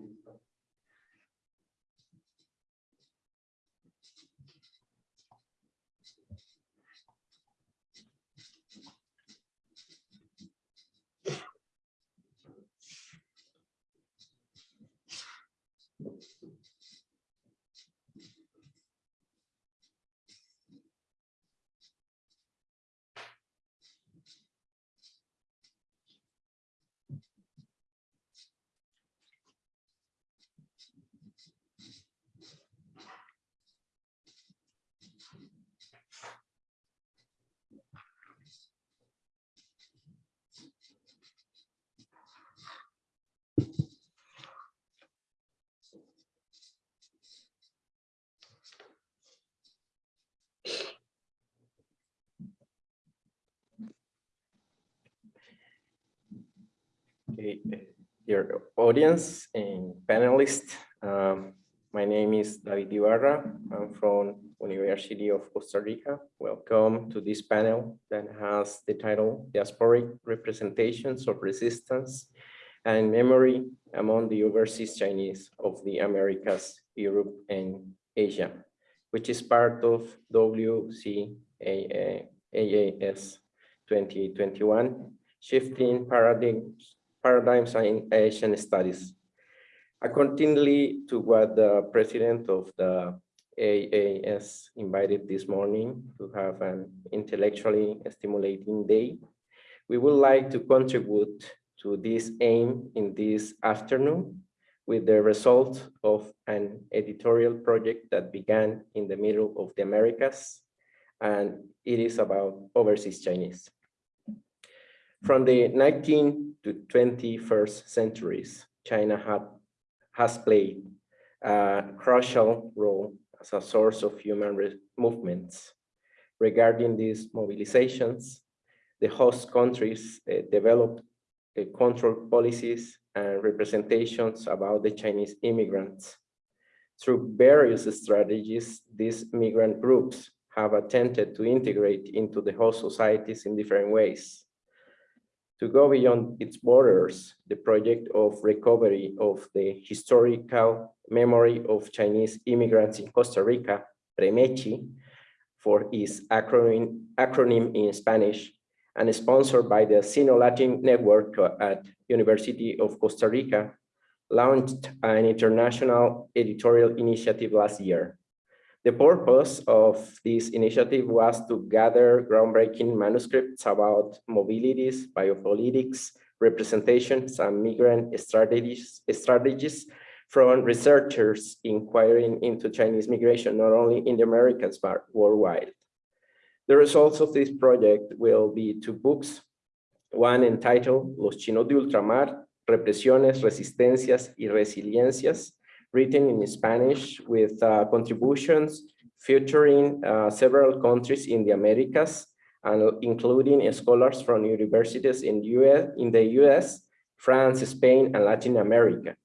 Okay, dear audience and panelists, um, my name is David Ibarra. I'm from University of Costa Rica. Welcome to this panel that has the title Diasporic Representations of Resistance and Memory among the Overseas Chinese of the Americas, Europe, and Asia, which is part of WCAAS 2021, Shifting Paradigms paradigms in Asian studies. Accordingly to what the president of the AAS invited this morning to have an intellectually stimulating day, we would like to contribute to this aim in this afternoon with the result of an editorial project that began in the middle of the Americas, and it is about overseas Chinese. From the 19th to 21st centuries, China had, has played a crucial role as a source of human movements. Regarding these mobilizations, the host countries uh, developed uh, control policies and representations about the Chinese immigrants. Through various strategies, these migrant groups have attempted to integrate into the host societies in different ways to go beyond its borders, the project of recovery of the historical memory of Chinese immigrants in Costa Rica, PREMECHI, for its acronym, acronym in Spanish, and sponsored by the Sino-Latin Network at University of Costa Rica, launched an international editorial initiative last year. The purpose of this initiative was to gather groundbreaking manuscripts about mobilities, biopolitics, representations, and migrant strategies, strategies from researchers inquiring into Chinese migration, not only in the Americas, but worldwide. The results of this project will be two books, one entitled Los Chinos de Ultramar, Represiones, Resistencias y Resiliencias, written in Spanish with uh, contributions featuring uh, several countries in the Americas and including scholars from universities in, US, in the US, France, Spain, and Latin America.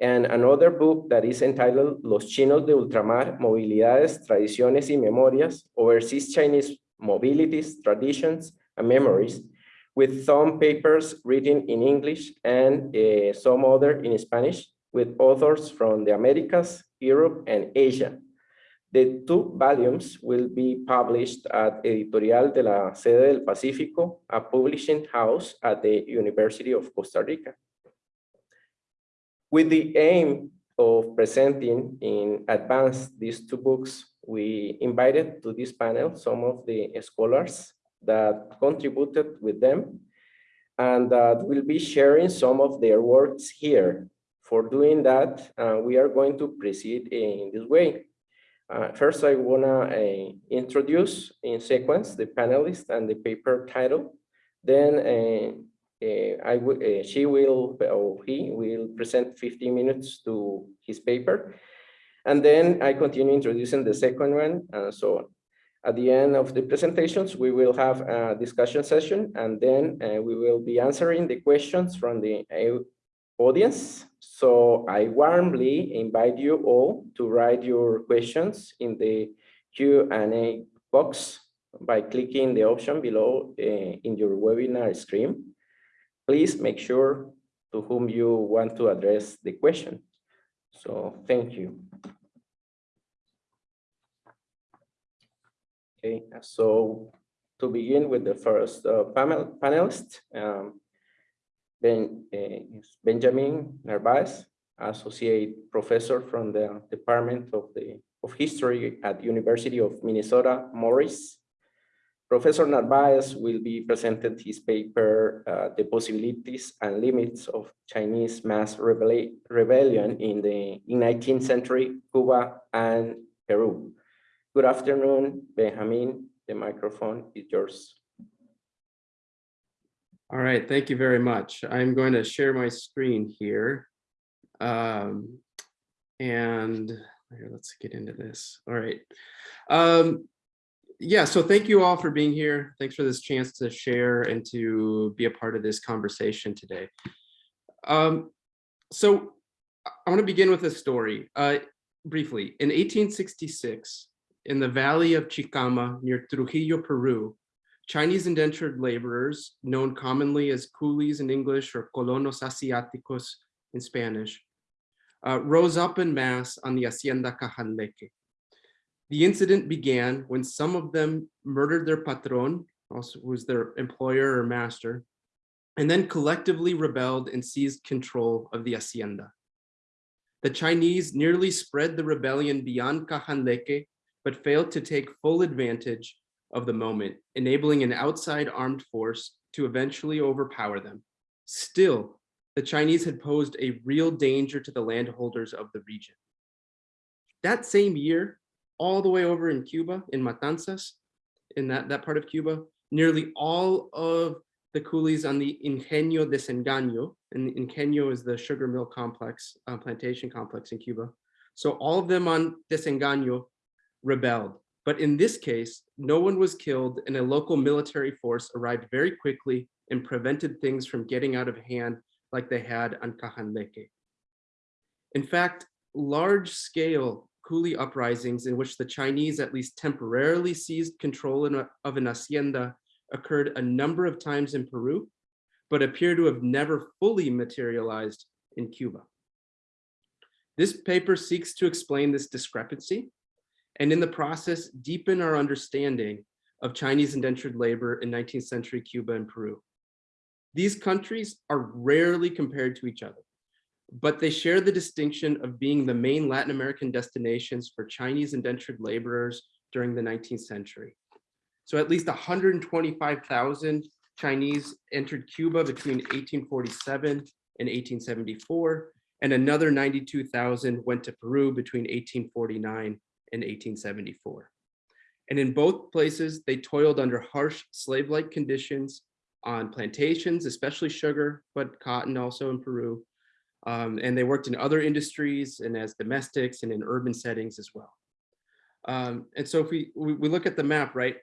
And another book that is entitled Los Chinos de Ultramar, Movilidades, Tradiciones y Memorias, Overseas Chinese Mobilities, Traditions, and Memories, with some papers written in English and uh, some other in Spanish, with authors from the Americas, Europe, and Asia. The two volumes will be published at Editorial de la Sede del Pacífico, a publishing house at the University of Costa Rica. With the aim of presenting in advance these two books, we invited to this panel some of the scholars that contributed with them and that will be sharing some of their works here for doing that, uh, we are going to proceed in this way. Uh, first, I wanna uh, introduce in sequence the panelists and the paper title. Then uh, uh, I uh, she will, or he will present 15 minutes to his paper. And then I continue introducing the second one and so on. At the end of the presentations, we will have a discussion session and then we will be answering the questions from the audience. So I warmly invite you all to write your questions in the Q&A box by clicking the option below uh, in your webinar screen. Please make sure to whom you want to address the question. So thank you. Okay, so to begin with the first uh, panel panelist, um, ben, uh, Benjamin Narvaez, associate professor from the Department of the of History at University of Minnesota Morris. Professor Narvaez will be presented his paper, uh, The Possibilities and Limits of Chinese Mass Rebelli Rebellion in the in 19th century Cuba and Peru. Good afternoon, Benjamin. The microphone is yours. All right, thank you very much. I'm going to share my screen here. Um, and here, let's get into this. All right. Um, yeah, so thank you all for being here. Thanks for this chance to share and to be a part of this conversation today. Um, so I want to begin with a story. Uh, briefly, in 1866, in the valley of Chicama near Trujillo, Peru, Chinese indentured laborers, known commonly as coolies in English or colonos asiáticos in Spanish, uh, rose up in mass on the Hacienda Cajanleque. The incident began when some of them murdered their patron, also who was their employer or master, and then collectively rebelled and seized control of the hacienda. The Chinese nearly spread the rebellion beyond Cajanleque, but failed to take full advantage of the moment, enabling an outside armed force to eventually overpower them. Still, the Chinese had posed a real danger to the landholders of the region. That same year, all the way over in Cuba, in Matanzas, in that, that part of Cuba, nearly all of the coolies on the Ingenio de Desengaño, and Ingenio is the sugar mill complex, uh, plantation complex in Cuba. So all of them on Desengaño rebelled. But in this case, no one was killed and a local military force arrived very quickly and prevented things from getting out of hand like they had on Cajanleque. In fact, large scale coolie uprisings in which the Chinese at least temporarily seized control a, of an hacienda occurred a number of times in Peru, but appear to have never fully materialized in Cuba. This paper seeks to explain this discrepancy and in the process deepen our understanding of Chinese indentured labor in 19th century Cuba and Peru. These countries are rarely compared to each other, but they share the distinction of being the main Latin American destinations for Chinese indentured laborers during the 19th century. So at least 125,000 Chinese entered Cuba between 1847 and 1874, and another 92,000 went to Peru between 1849 in 1874. And in both places, they toiled under harsh slave-like conditions on plantations, especially sugar, but cotton also in Peru. Um, and they worked in other industries and as domestics and in urban settings as well. Um, and so if we, we, we look at the map, right?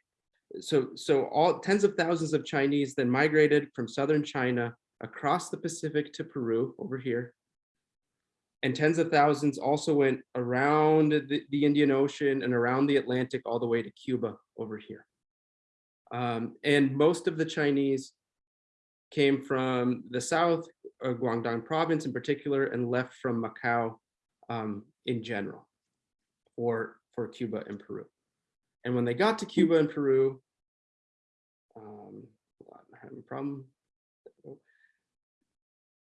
So, so all tens of thousands of Chinese then migrated from southern China across the Pacific to Peru over here and tens of thousands also went around the, the, Indian Ocean and around the Atlantic all the way to Cuba over here. Um, and most of the Chinese came from the south, uh, Guangdong province in particular, and left from Macau um, in general for, for Cuba and Peru. And when they got to Cuba and Peru, um, I'm having a problem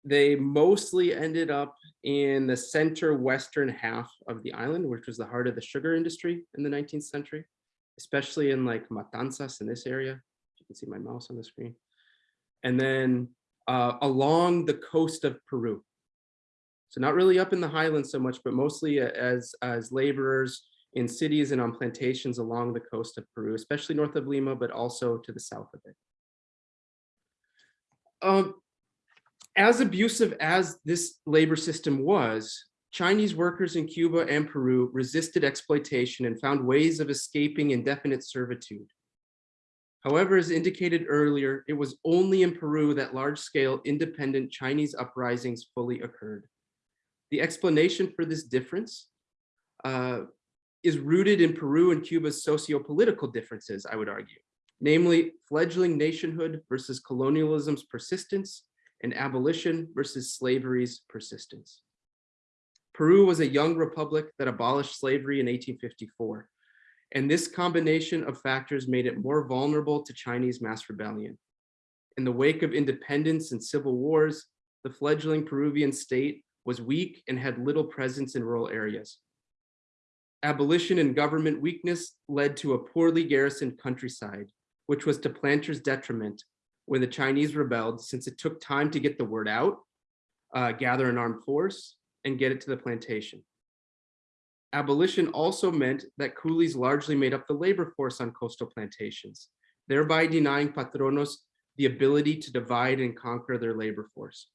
they mostly ended up in the center western half of the island, which was the heart of the sugar industry in the 19th century, especially in like Matanzas in this area. You can see my mouse on the screen. And then uh, along the coast of Peru. So not really up in the highlands so much, but mostly as, as laborers in cities and on plantations along the coast of Peru, especially north of Lima, but also to the south of it. Um, as abusive as this labor system was, Chinese workers in Cuba and Peru resisted exploitation and found ways of escaping indefinite servitude. However, as indicated earlier, it was only in Peru that large-scale independent Chinese uprisings fully occurred. The explanation for this difference uh, is rooted in Peru and Cuba's socio-political differences, I would argue, namely fledgling nationhood versus colonialism's persistence and abolition versus slavery's persistence. Peru was a young republic that abolished slavery in 1854. And this combination of factors made it more vulnerable to Chinese mass rebellion. In the wake of independence and civil wars, the fledgling Peruvian state was weak and had little presence in rural areas. Abolition and government weakness led to a poorly garrisoned countryside, which was to planters' detriment when the Chinese rebelled since it took time to get the word out, uh, gather an armed force, and get it to the plantation. Abolition also meant that coolies largely made up the labor force on coastal plantations, thereby denying patronos the ability to divide and conquer their labor force.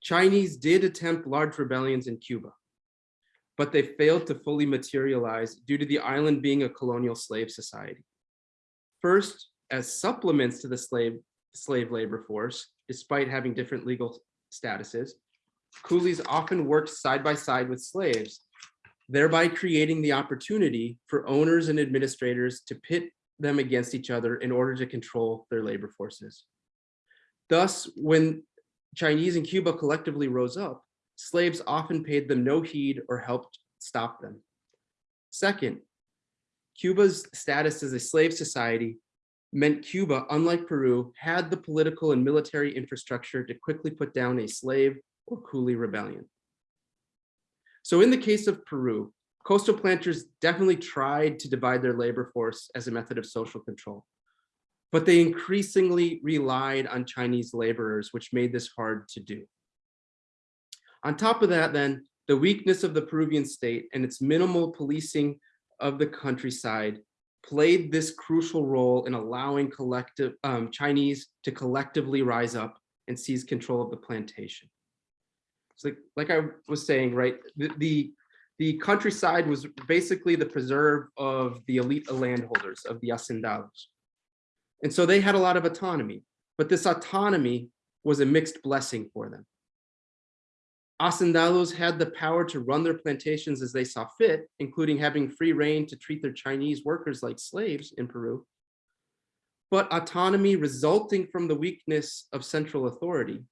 Chinese did attempt large rebellions in Cuba, but they failed to fully materialize due to the island being a colonial slave society. First, as supplements to the slave, slave labor force, despite having different legal statuses, coolies often worked side by side with slaves, thereby creating the opportunity for owners and administrators to pit them against each other in order to control their labor forces. Thus, when Chinese and Cuba collectively rose up, slaves often paid them no heed or helped stop them. Second, Cuba's status as a slave society meant Cuba, unlike Peru, had the political and military infrastructure to quickly put down a slave or coolie rebellion. So in the case of Peru, coastal planters definitely tried to divide their labor force as a method of social control, but they increasingly relied on Chinese laborers, which made this hard to do. On top of that, then, the weakness of the Peruvian state and its minimal policing of the countryside played this crucial role in allowing collective um, Chinese to collectively rise up and seize control of the plantation. So like, I was saying, right, the, the, the countryside was basically the preserve of the elite landholders of the hacendados. And so they had a lot of autonomy, but this autonomy was a mixed blessing for them. Hacendados had the power to run their plantations as they saw fit, including having free reign to treat their Chinese workers like slaves in Peru. But autonomy resulting from the weakness of central authority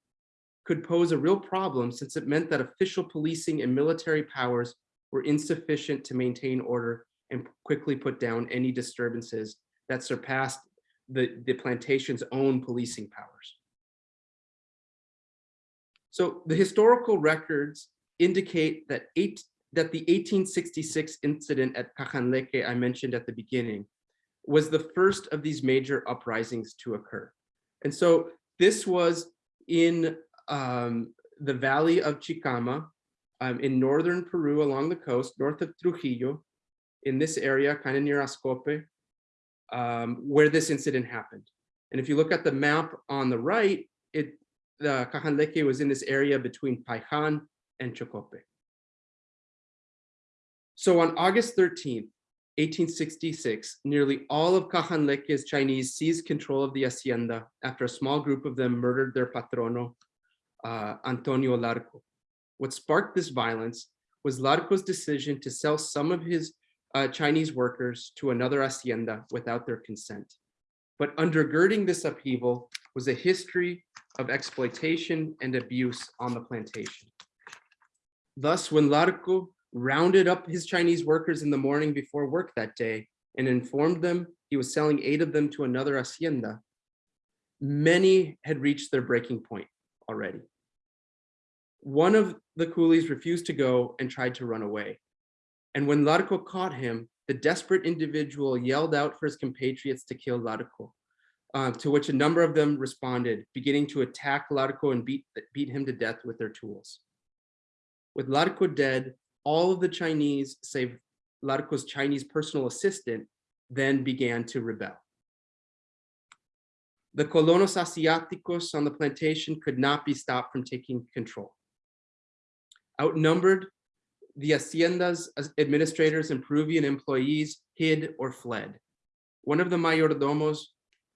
could pose a real problem since it meant that official policing and military powers were insufficient to maintain order and quickly put down any disturbances that surpassed the, the plantation's own policing powers. So the historical records indicate that eight that the 1866 incident at Cajanleque I mentioned at the beginning was the first of these major uprisings to occur. And so this was in um, the valley of Chicama um, in northern Peru along the coast, north of Trujillo, in this area, kind of near Ascope, um, where this incident happened. And if you look at the map on the right, it the Cajanleque was in this area between Paijan and Chocope. So on August 13th, 1866, nearly all of Cajanleque's Chinese seized control of the hacienda after a small group of them murdered their patrono, uh, Antonio Larco. What sparked this violence was Larco's decision to sell some of his uh, Chinese workers to another hacienda without their consent. But undergirding this upheaval was a history of exploitation and abuse on the plantation. Thus, when Larco rounded up his Chinese workers in the morning before work that day and informed them he was selling eight of them to another hacienda, many had reached their breaking point already. One of the coolies refused to go and tried to run away. And when Larco caught him, the desperate individual yelled out for his compatriots to kill Larco uh, to which a number of them responded, beginning to attack Larco and beat, beat him to death with their tools. With Larco dead, all of the Chinese, save Larco's Chinese personal assistant, then began to rebel. The colonos asiáticos on the plantation could not be stopped from taking control. Outnumbered, the hacienda's administrators and Peruvian employees hid or fled. One of the mayordomos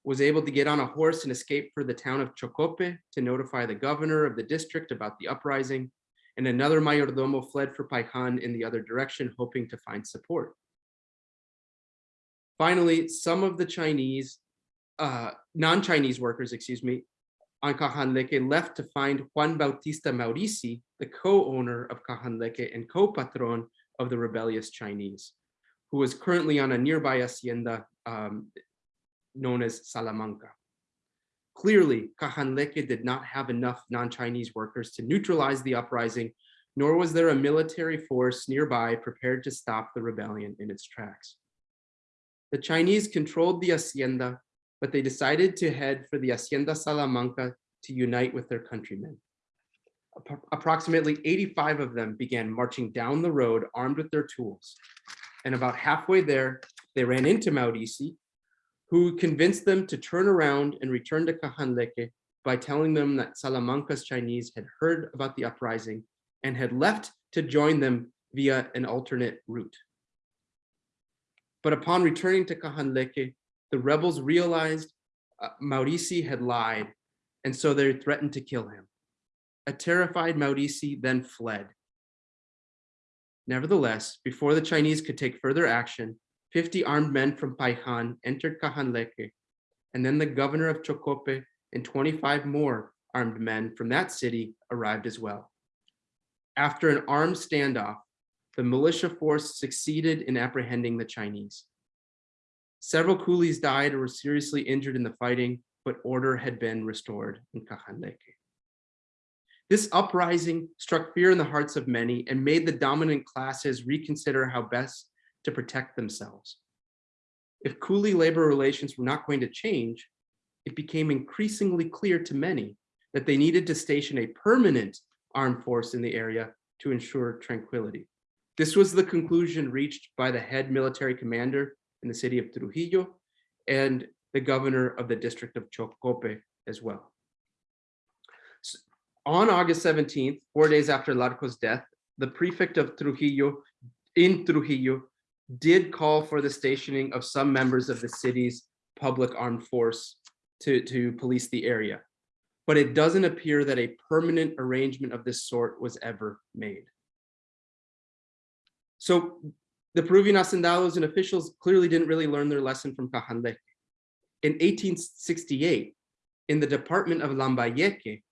was able to get on a horse and escape for the town of Chocope to notify the governor of the district about the uprising, and another mayordomo fled for Paijan in the other direction, hoping to find support. Finally, some of the Chinese, uh, non-Chinese workers, excuse me, on Cajanleque left to find Juan Bautista Maurici, the co-owner of Cajanleque and co-patron of the rebellious Chinese, who was currently on a nearby hacienda um, known as Salamanca. Clearly, Cajanleque did not have enough non-Chinese workers to neutralize the uprising, nor was there a military force nearby prepared to stop the rebellion in its tracks. The Chinese controlled the hacienda, but they decided to head for the Hacienda Salamanca to unite with their countrymen. Appro- Approximately 85 of them began marching down the road armed with their tools. And about halfway there, they ran into Maurici, who convinced them to turn around and return to Cajanleque by telling them that Salamanca's Chinese had heard about the uprising and had left to join them via an alternate route. But upon returning to Cajanleque, the rebels realized uh, Maurici had lied, and so they threatened to kill him. A terrified Maurici then fled. Nevertheless, before the Chinese could take further action, 50 armed men from Paijan entered Cajanleque, and then the governor of Chocope and 25 more armed men from that city arrived as well. After an armed standoff, the militia force succeeded in apprehending the Chinese. Several coolies died or were seriously injured in the fighting, but order had been restored in Cajanleque. This uprising struck fear in the hearts of many and made the dominant classes reconsider how best to protect themselves. If coolie labor relations were not going to change, it became increasingly clear to many that they needed to station a permanent armed force in the area to ensure tranquility. This was the conclusion reached by the head military commander in the city of Trujillo and the governor of the district of Chocope as well. S- On August 17th, four days after Larco's death, the prefect of Trujillo in Trujillo did call for the stationing of some members of the city's public armed force to, to police the area. But it doesn't appear that a permanent arrangement of this sort was ever made. So the Peruvian hacendados and officials clearly didn't really learn their lesson from Cajanleque. In 1868, in the department of Lambayeque,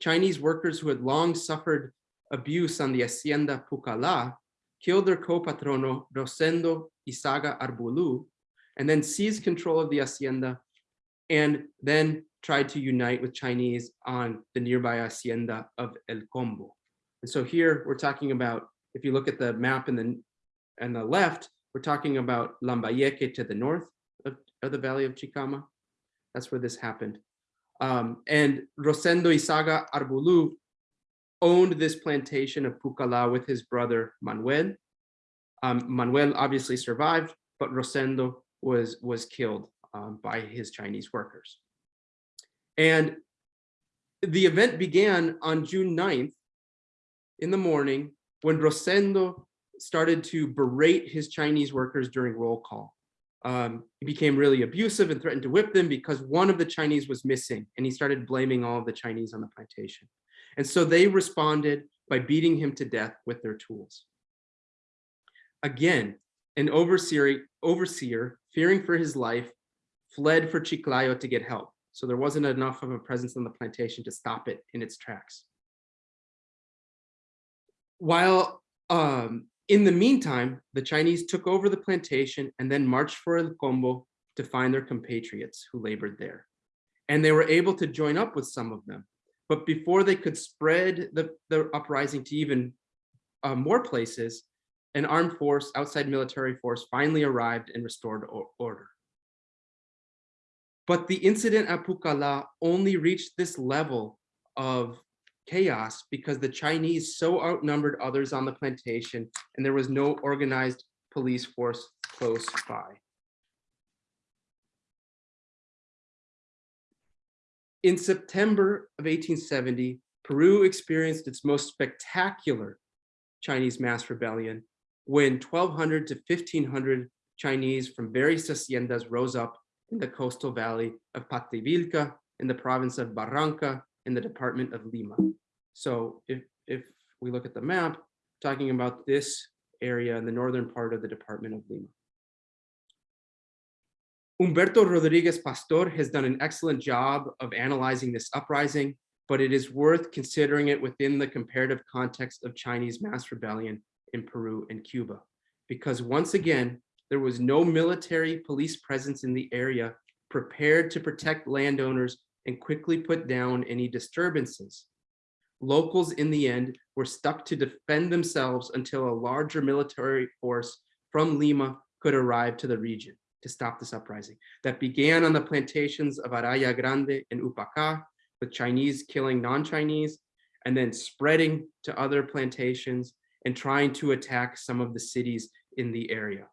Chinese workers who had long suffered abuse on the Hacienda Pucala killed their co-patrono Rosendo Izaga Arbulu, and then seized control of the hacienda, and then tried to unite with Chinese on the nearby hacienda of El Combo. And so here we're talking about, if you look at the map in the, on the left, we're talking about Lambayeque to the north of, of the valley of Chicama. That's where this happened. Um, and Rosendo Izaga Arbulu owned this plantation of Pucala with his brother Manuel. Um, Manuel obviously survived, but Rosendo was, was killed um, by his Chinese workers. And the event began on June 9th in the morning when Rosendo started to berate his Chinese workers during roll call. Um, he became really abusive and threatened to whip them because one of the Chinese was missing and he started blaming all of the Chinese on the plantation. And so they responded by beating him to death with their tools. Again, an overseer, overseer, fearing for his life, fled for Chiclayo to get help. So there wasn't enough of a presence on the plantation to stop it in its tracks. While um, in the meantime, the Chinese took over the plantation and then marched for El Combo to find their compatriots who labored there. And they were able to join up with some of them. But before they could spread the, the uprising to even uh, more places, an armed force, outside military force, finally arrived and restored order. But the incident at Pucala only reached this level of chaos because the Chinese so outnumbered others on the plantation and there was no organized police force close by. In September of 1870, Peru experienced its most spectacular Chinese mass rebellion when 1,200 to 1,500 Chinese from various haciendas rose up in the coastal valley of Pativilca in the province of Barranca in the department of Lima. So if, if we look at the map, talking about this area in the northern part of the department of Lima. Humberto Rodriguez Pastor has done an excellent job of analyzing this uprising, but it is worth considering it within the comparative context of Chinese mass rebellion in Peru and Cuba. Because once again, there was no military police presence in the area prepared to protect landowners and quickly put down any disturbances. Locals in the end were stuck to defend themselves until a larger military force from Lima could arrive to the region to stop this uprising that began on the plantations of Araya Grande and Upaca, with Chinese killing non-Chinese and then spreading to other plantations and trying to attack some of the cities in the area.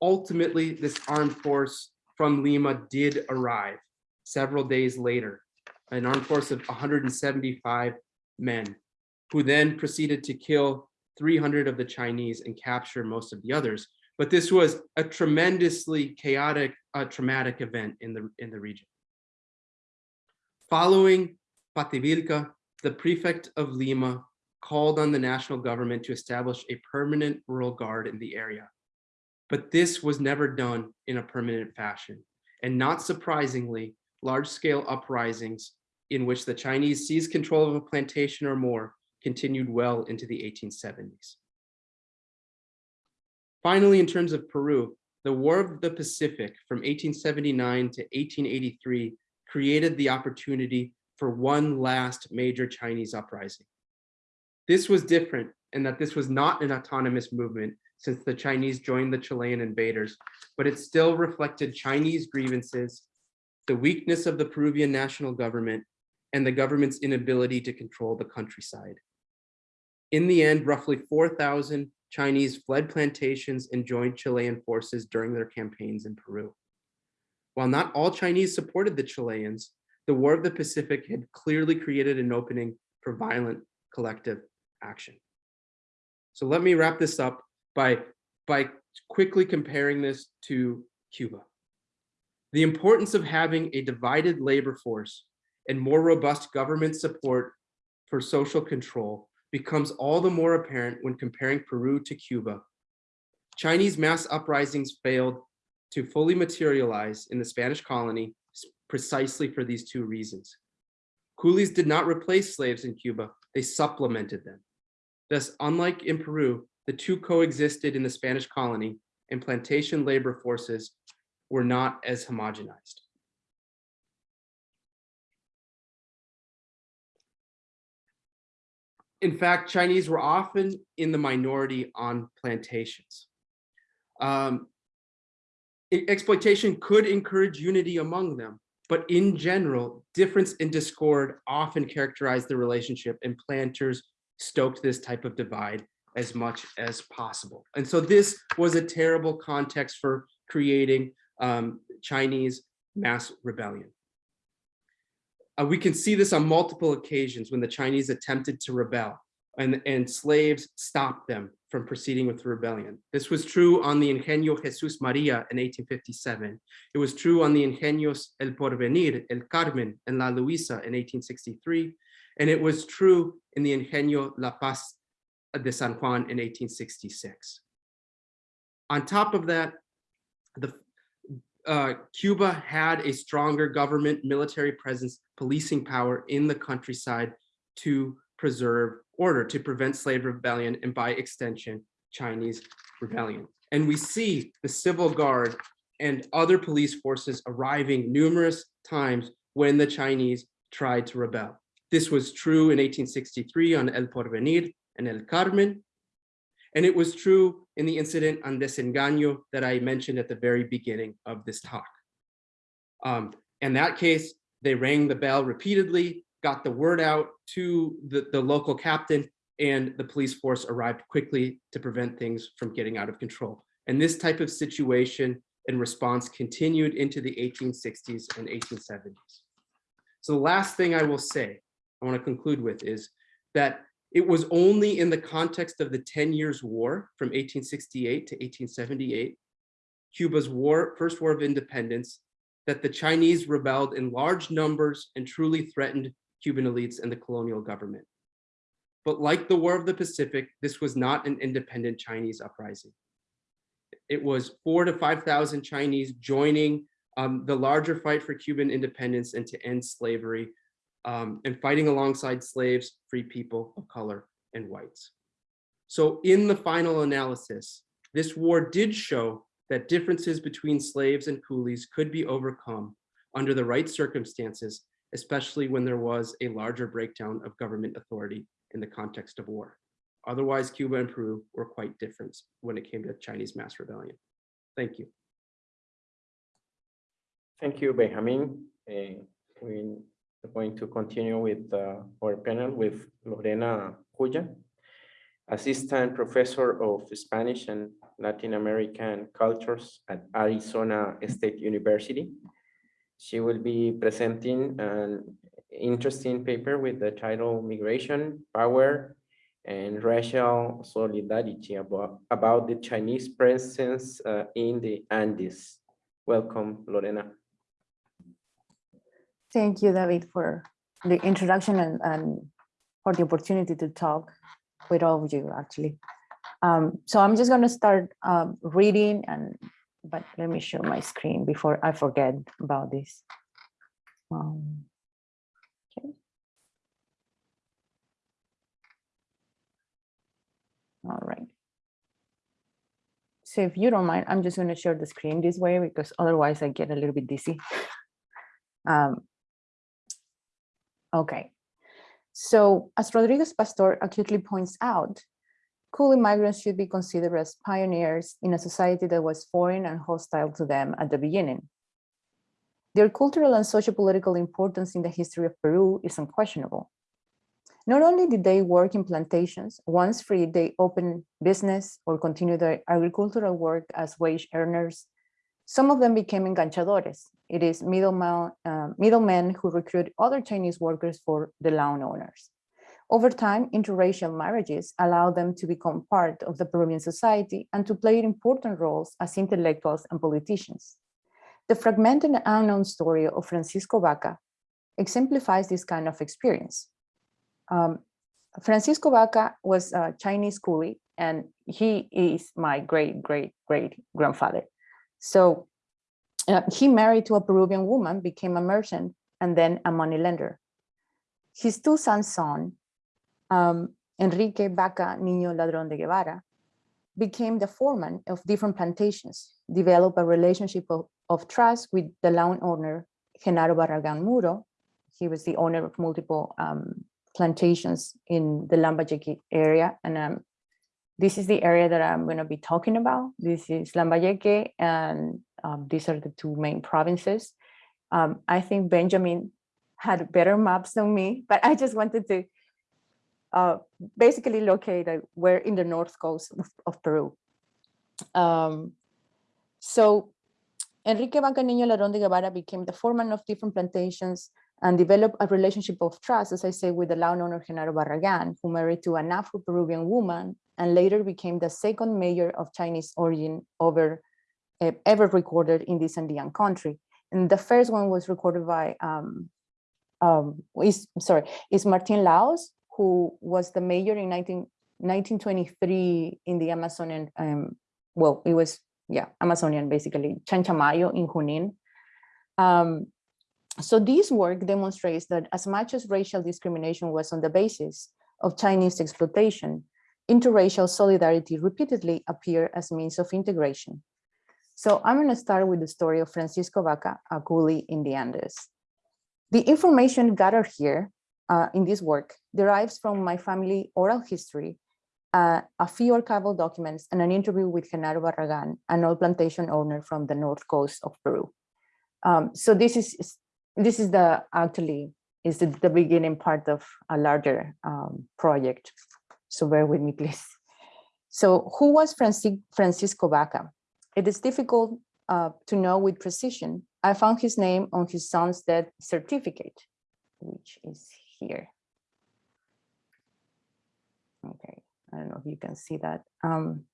Ultimately, this armed force from Lima did arrive several days later, an armed force of 175 men, who then proceeded to kill 300 of the Chinese and capture most of the others. But this was a tremendously chaotic, uh, traumatic event in the, in the region. Following Pativilca, the prefect of Lima called on the national government to establish a permanent rural guard in the area. But this was never done in a permanent fashion. And not surprisingly, large-scale uprisings in which the Chinese seized control of a plantation or more continued well into the 1870s. Finally, in terms of Peru, the War of the Pacific from 1879 to 1883 created the opportunity for one last major Chinese uprising. This was different in that this was not an autonomous movement since the Chinese joined the Chilean invaders, but it still reflected Chinese grievances, the weakness of the Peruvian national government, and the government's inability to control the countryside. In the end, roughly 4,000 Chinese fled plantations and joined Chilean forces during their campaigns in Peru. While not all Chinese supported the Chileans, the War of the Pacific had clearly created an opening for violent collective action. So let me wrap this up by, by quickly comparing this to Cuba. The importance of having a divided labor force and more robust government support for social control becomes all the more apparent when comparing Peru to Cuba. Chinese mass uprisings failed to fully materialize in the Spanish colony precisely for these two reasons. Coolies did not replace slaves in Cuba, they supplemented them. Thus, unlike in Peru, the two coexisted in the Spanish colony and plantation labor forces were not as homogenized. In fact, Chinese were often in the minority on plantations. Um, exploitation could encourage unity among them, but in general, difference and discord often characterized the relationship and planters stoked this type of divide as much as possible. And so this was a terrible context for creating um, Chinese mass rebellion. Uh, we can see this on multiple occasions when the Chinese attempted to rebel and, and slaves stopped them from proceeding with the rebellion. This was true on the Ingenio Jesus Maria in 1857. It was true on the Ingenios El Porvenir, El Carmen, and La Luisa in 1863. And it was true in the Ingenio La Paz de San Juan in 1866. On top of that, the uh, Cuba had a stronger government military presence, policing power in the countryside to preserve order, to prevent slave rebellion, and by extension, Chinese rebellion. And we see the civil guard and other police forces arriving numerous times when the Chinese tried to rebel. This was true in 1863 on El Porvenir and El Carmen. And it was true in the incident on Desengaño that I mentioned at the very beginning of this talk. Um, in that case, they rang the bell repeatedly, got the word out to the, the local captain, and the police force arrived quickly to prevent things from getting out of control. And this type of situation and response continued into the 1860s and 1870s. So the last thing I will say, I want to conclude with is that it was only in the context of the 10 years war from 1868 to 1878, Cuba's war, first war of independence, that the Chinese rebelled in large numbers and truly threatened Cuban elites and the colonial government. But like the War of the Pacific, this was not an independent Chinese uprising. It was four to 5,000 Chinese joining um, the larger fight for Cuban independence and to end slavery, um, and fighting alongside slaves, free people of color, and whites. So in the final analysis, this war did show that differences between slaves and coolies could be overcome under the right circumstances, especially when there was a larger breakdown of government authority in the context of war. Otherwise, Cuba and Peru were quite different when it came to Chinese mass rebellion. Thank you. Thank you, Benjamin. Uh, we are going to continue with uh, our panel with Lorena Cuya, Assistant Professor of Spanish and Latin American Cultures at Arizona State University. She will be presenting an interesting paper with the title Migration, Power, and Racial Solidarity about, about the Chinese presence uh, in the Andes. Welcome, Lorena. Thank you, David, for the introduction and, and for the opportunity to talk with all of you, actually. Um, so I'm just going to start um, reading, and but let me show my screen before I forget about this. Um, okay. All right. So if you don't mind, I'm just going to share the screen this way because otherwise I get a little bit dizzy. Um, Okay, so as Rodriguez Pastor acutely points out, cool immigrants should be considered as pioneers in a society that was foreign and hostile to them at the beginning. Their cultural and socio-political importance in the history of Peru is unquestionable. Not only did they work in plantations, once free, they opened business or continued their agricultural work as wage earners. Some of them became enganchadores, it is middlemen, uh, middlemen who recruit other Chinese workers for the land owners. Over time, interracial marriages allow them to become part of the Peruvian society and to play important roles as intellectuals and politicians. The fragmented and unknown story of Francisco Vaca exemplifies this kind of experience. Um, Francisco Vaca was a Chinese coolie and he is my great, great, great grandfather. So uh, he married to a Peruvian woman, became a merchant, and then a moneylender. His two sons' son, um, Enrique Vaca Niño Ladrón de Guevara, became the foreman of different plantations, developed a relationship of, of trust with the land owner, Genaro Barragan Muro. He was the owner of multiple um, plantations in the Lambayeque area. And um, this is the area that I'm going to be talking about. This is Lambayeque and um, these are the two main provinces. Um, I think Benjamin had better maps than me, but I just wanted to uh, basically locate uh, where in the north coast of, of Peru. Um, so Enrique Vaca Niño Ladrón de Guevara became the foreman of different plantations and developed a relationship of trust, as I say, with the landowner Genaro Barragan, who married to an Afro-Peruvian woman and later became the second mayor of Chinese origin over uh, ever recorded in this Andean country. And the first one was recorded by, um, um, is, sorry, is Martin Laos, who was the mayor in 19, 1923 in the Amazonian, um, well, it was, yeah, Amazonian basically, Chanchamayo in Junin. Um, so this work demonstrates that as much as racial discrimination was on the basis of Chinese exploitation, interracial solidarity repeatedly appear as means of integration. So I'm going to start with the story of Francisco Vaca, a in the Andes. The information gathered here uh, in this work derives from my family oral history, uh, a few archival documents, and an interview with Genaro Barragan, an old plantation owner from the north coast of Peru. Um, so this is this is the actually is the, the beginning part of a larger um, project. So bear with me, please. So who was Francis, Francisco Vaca? It is difficult uh, to know with precision. I found his name on his son's death certificate, which is here. Okay, I don't know if you can see that. Um,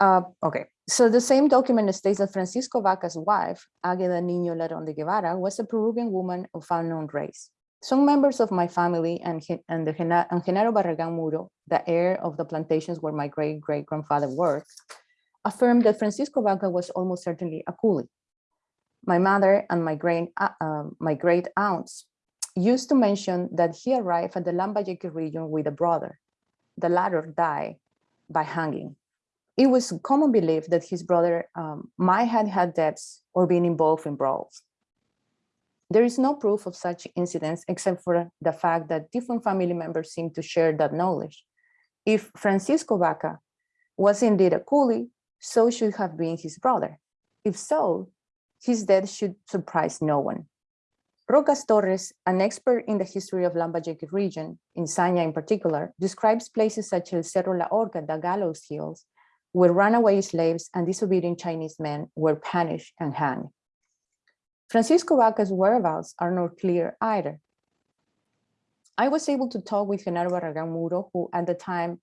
uh, okay, so the same document states that Francisco Vaca's wife, Águeda Niño Ladrón de Guevara, was a Peruvian woman of unknown race. Some members of my family and, and, the, and Genaro Barragan Muro, the heir of the plantations where my great great grandfather worked, affirmed that Francisco Vaca was almost certainly a coolie. My mother and my great, uh, um, my great aunts used to mention that he arrived at the Lambayeque region with a brother. The latter died by hanging. It was common belief that his brother um, might have had debts or been involved in brawls. There is no proof of such incidents except for the fact that different family members seem to share that knowledge. If Francisco Vaca was indeed a coolie, so should have been his brother. If so, his death should surprise no one. Rocas Torres, an expert in the history of Lambayeque region, in Saña in particular, describes places such as Cerro La Horca, the Gallows Hills, where runaway slaves and disobedient Chinese men were punished and hanged. Francisco Vaca's whereabouts are not clear either. I was able to talk with Genaro Barragan Muro, who at the time,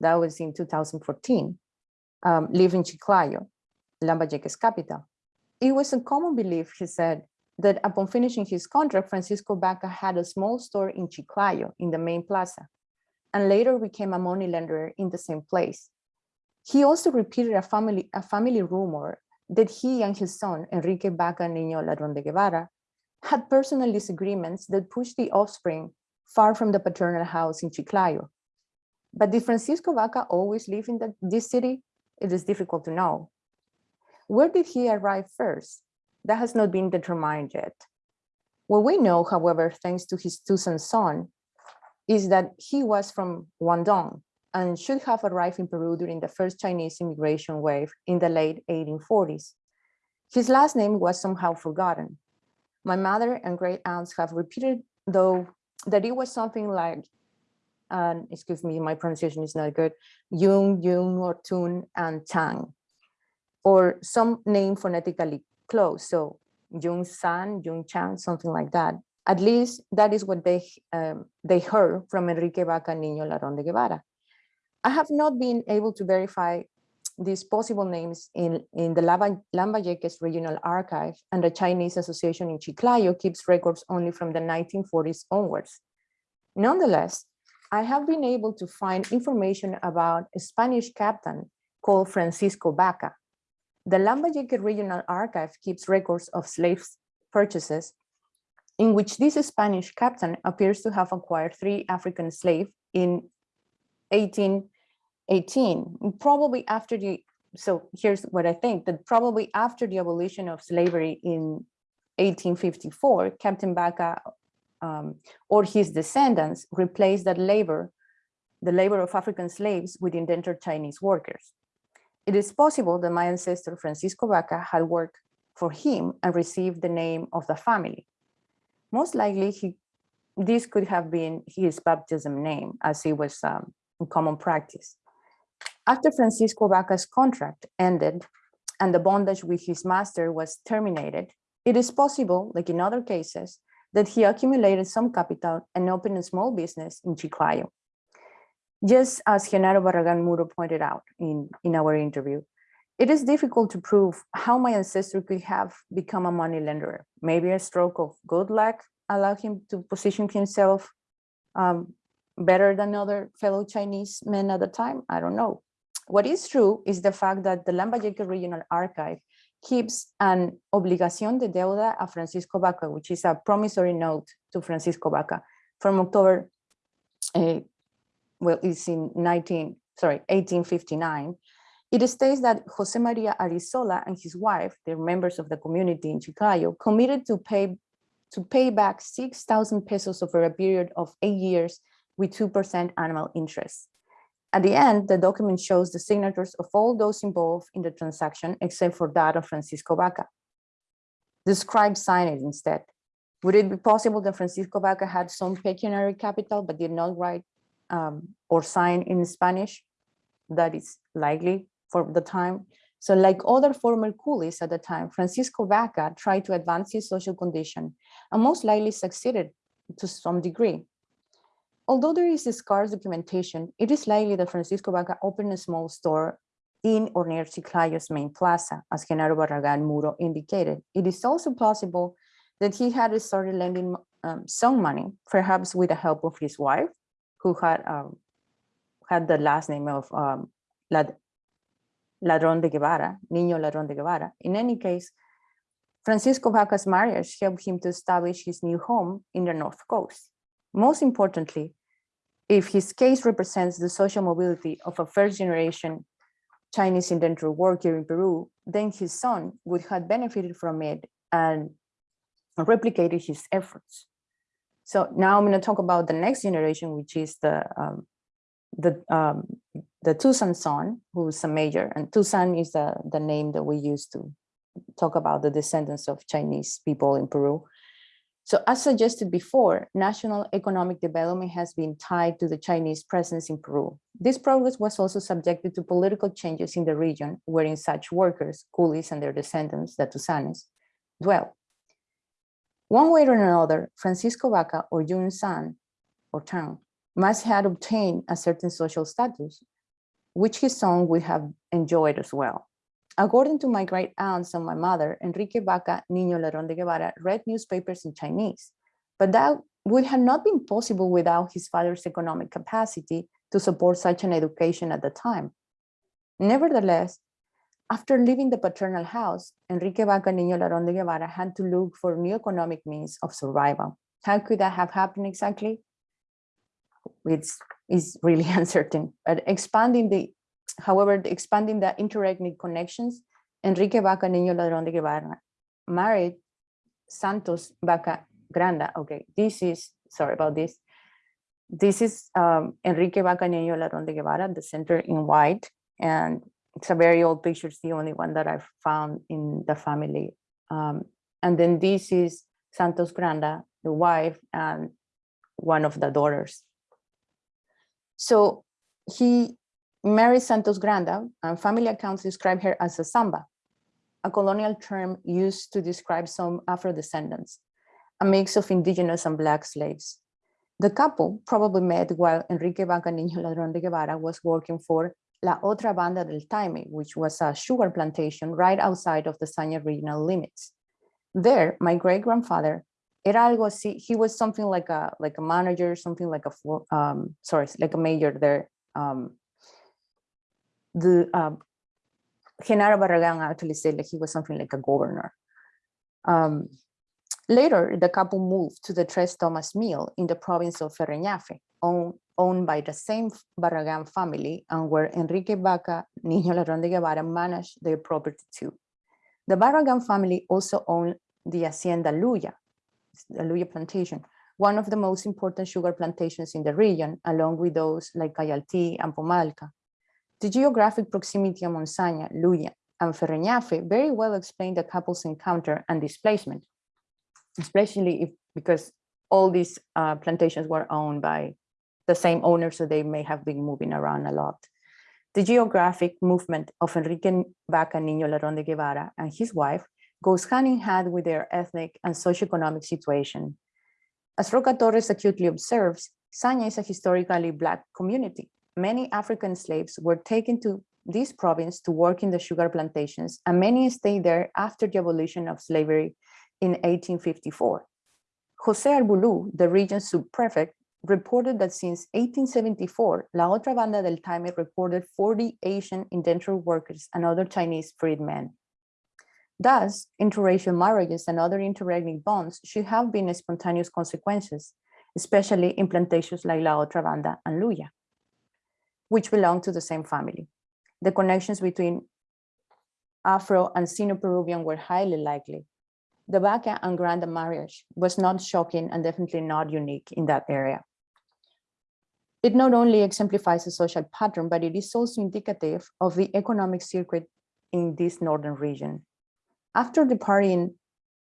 that was in 2014, um, lived in Chiclayo, Lambayeque's capital. It was a common belief, he said, that upon finishing his contract, Francisco Vaca had a small store in Chiclayo in the main plaza, and later became a money lender in the same place. He also repeated a family, a family rumor that he and his son, Enrique Vaca Niño Ladrón de Guevara, had personal disagreements that pushed the offspring far from the paternal house in Chiclayo. But did Francisco Vaca always live in the, this city? It is difficult to know. Where did he arrive first? That has not been determined yet. What we know, however, thanks to his Tusán son, is that he was from Guangdong and should have arrived in Peru during the first Chinese immigration wave in the late 1840s. His last name was somehow forgotten. My mother and great aunts have repeated, though, that it was something like, um, excuse me, my pronunciation is not good, Yung, Yung, or Tun, and Tang, or some name phonetically close. So Jung San, Jung Chang, something like that. At least that is what they um, they heard from Enrique Vaca Niño Ladrón de Guevara. I have not been able to verify these possible names in, in the Lambayeques Regional Archive and the Chinese Association in Chiclayo keeps records only from the 1940s onwards. Nonetheless, I have been able to find information about a Spanish captain called Francisco Vaca. The Lambayeque Regional Archive keeps records of slaves purchases in which this Spanish captain appears to have acquired three African slaves in 1818, probably after the, so here's what I think, that probably after the abolition of slavery in 1854, Captain Vaca um, or his descendants replaced that labor, the labor of African slaves with indentured Chinese workers. It is possible that my ancestor Francisco Vaca had worked for him and received the name of the family. Most likely, he, this could have been his baptism name as it was um, in common practice. After Francisco Vaca's contract ended and the bondage with his master was terminated, it is possible, like in other cases, that he accumulated some capital and opened a small business in Chiclayo. Just as Genaro Barragan Muro pointed out in, in our interview, it is difficult to prove how my ancestor could have become a money lender. Maybe a stroke of good luck allowed him to position himself um, better than other fellow Chinese men at the time? I don't know. What is true is the fact that the Lambayeque Regional Archive keeps an obligación de deuda a Francisco Vaca, which is a promissory note to Francisco Vaca from October, uh, well, it's in 19, sorry, 1859. It states that Jose Maria Arizola and his wife, they're members of the community in Chiclayo, committed to pay to pay back 6,000 pesos over a period of eight years with 2% annual interest. At the end, the document shows the signatures of all those involved in the transaction, except for that of Francisco Vaca. The scribe signed it instead. Would it be possible that Francisco Vaca had some pecuniary capital, but did not write um, or sign in Spanish? That is likely for the time. So like other former coolies at the time, Francisco Vaca tried to advance his social condition and most likely succeeded to some degree. Although there is scarce documentation, it is likely that Francisco Vaca opened a small store in or near Chiclayo's main plaza, as Genaro Barragan Muro indicated. It is also possible that he had started lending um, some money, perhaps with the help of his wife, who had um, had the last name of um, Lad Ladrón de Guevara, Niño Ladrón de Guevara. In any case, Francisco Vaca's marriage helped him to establish his new home in the North Coast. Most importantly, if his case represents the social mobility of a first generation Chinese indentured worker in Peru, then his son would have benefited from it and replicated his efforts. So now I'm going to talk about the next generation, which is the um, the um, the Tusán son, who's a major, and Tusán is the the name that we use to talk about the descendants of Chinese people in Peru. So as suggested before, national economic development has been tied to the Chinese presence in Peru. This progress was also subjected to political changes in the region wherein such workers, coolies and their descendants, the Tusanes, dwell. One way or another, Francisco Vaca or Yun San or Tang must have obtained a certain social status, which his son would have enjoyed as well. According to my great aunts and my mother, Enrique Vaca Niño Lerón de Guevara read newspapers in Chinese, but that would have not been possible without his father's economic capacity to support such an education at the time. Nevertheless, after leaving the paternal house, Enrique Vaca Niño Lerón de Guevara had to look for new economic means of survival. How could that have happened exactly? It's, it's really uncertain, but expanding the However, expanding the interethnic connections, Enrique Vaca Niño Ladrón de Guevara married Santos Vaca Granda. Okay, this is, sorry about this. This is um, Enrique Vaca Niño Ladrón de Guevara, the center in white. And it's a very old picture. It's the only one that I've found in the family. Um, and then this is Santos Granda, the wife and one of the daughters. So he married Santos Granda and family accounts describe her as a samba, a colonial term used to describe some Afro-descendants, a mix of indigenous and black slaves. The couple probably met while Enrique Vaca Niño Ladrón de Guevara was working for La Otra Banda del Taime, which was a sugar plantation right outside of the Saña regional limits. There, my great-grandfather, era algo así, he was something like a like a manager, something like a, um, sorry, like a major there, um, the um, Genaro Barragan actually said that he was something like a governor. Um, later, the couple moved to the Tres Tomas Mill in the province of Ferreñafe, owned, owned by the same Barragan family and where Enrique Vaca Niño Ladrón de Guevara managed their property too. The Barragan family also owned the Hacienda Luya, the Luya plantation, one of the most important sugar plantations in the region, along with those like Cayaltí and Pomalca. The geographic proximity of Monsaña, Luya, and Ferreñafe very well explain the couple's encounter and displacement, especially if because all these uh, plantations were owned by the same owner, so they may have been moving around a lot. The geographic movement of Enrique Vaca Niño Lerón de Guevara and his wife goes hand in hand with their ethnic and socioeconomic situation. As Roca Torres acutely observes, Saña is a historically Black community, many African slaves were taken to this province to work in the sugar plantations, and many stayed there after the abolition of slavery in 1854. Jose Arbulú, the region's subprefect, reported that since 1874, La Otra Banda del Taime recorded 40 Asian indentured workers and other Chinese freedmen. Thus, interracial marriages and other interethnic bonds should have been spontaneous consequences, especially in plantations like La Otra Banda and Luya which belong to the same family. The connections between Afro and Sino-Peruvian were highly likely. The Vaca and Granda marriage was not shocking and definitely not unique in that area. It not only exemplifies a social pattern, but it is also indicative of the economic circuit in this northern region. After departing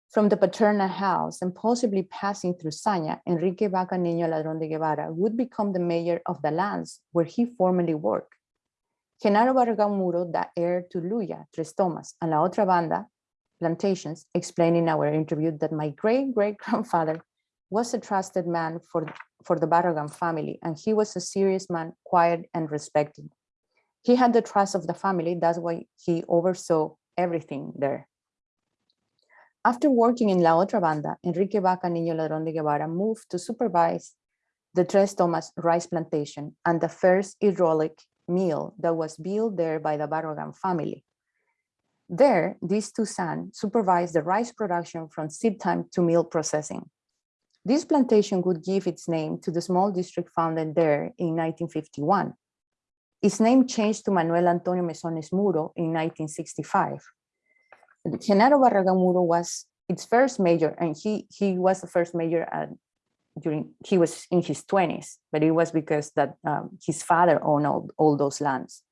from the paternal house and possibly passing through Saña, Enrique Vaca Niño Ladrón de Guevara would become the mayor of the lands where he formerly worked. Genaro Barragán Muro, the heir to Luya, Tres Tomas, and La Otra Banda plantations, explained in our interview that my great-great-grandfather was a trusted man for, for the Barragan family, and he was a serious man, quiet and respected. He had the trust of the family, that's why he oversaw everything there. After working in La Otra Banda, Enrique Vaca Niño Ladrón de Guevara moved to supervise the Tres Tomas rice plantation and the first hydraulic mill that was built there by the Barragan family. There, these two sons supervised the rice production from seed time to meal processing. This plantation would give its name to the small district founded there in 1951. Its name changed to Manuel Antonio Mesones Muro in 1965. Genaro Barragan Muro was its first mayor, and he, he was the first mayor at, during, he was in his 20s, but it was because that um, his father owned all, all those lands.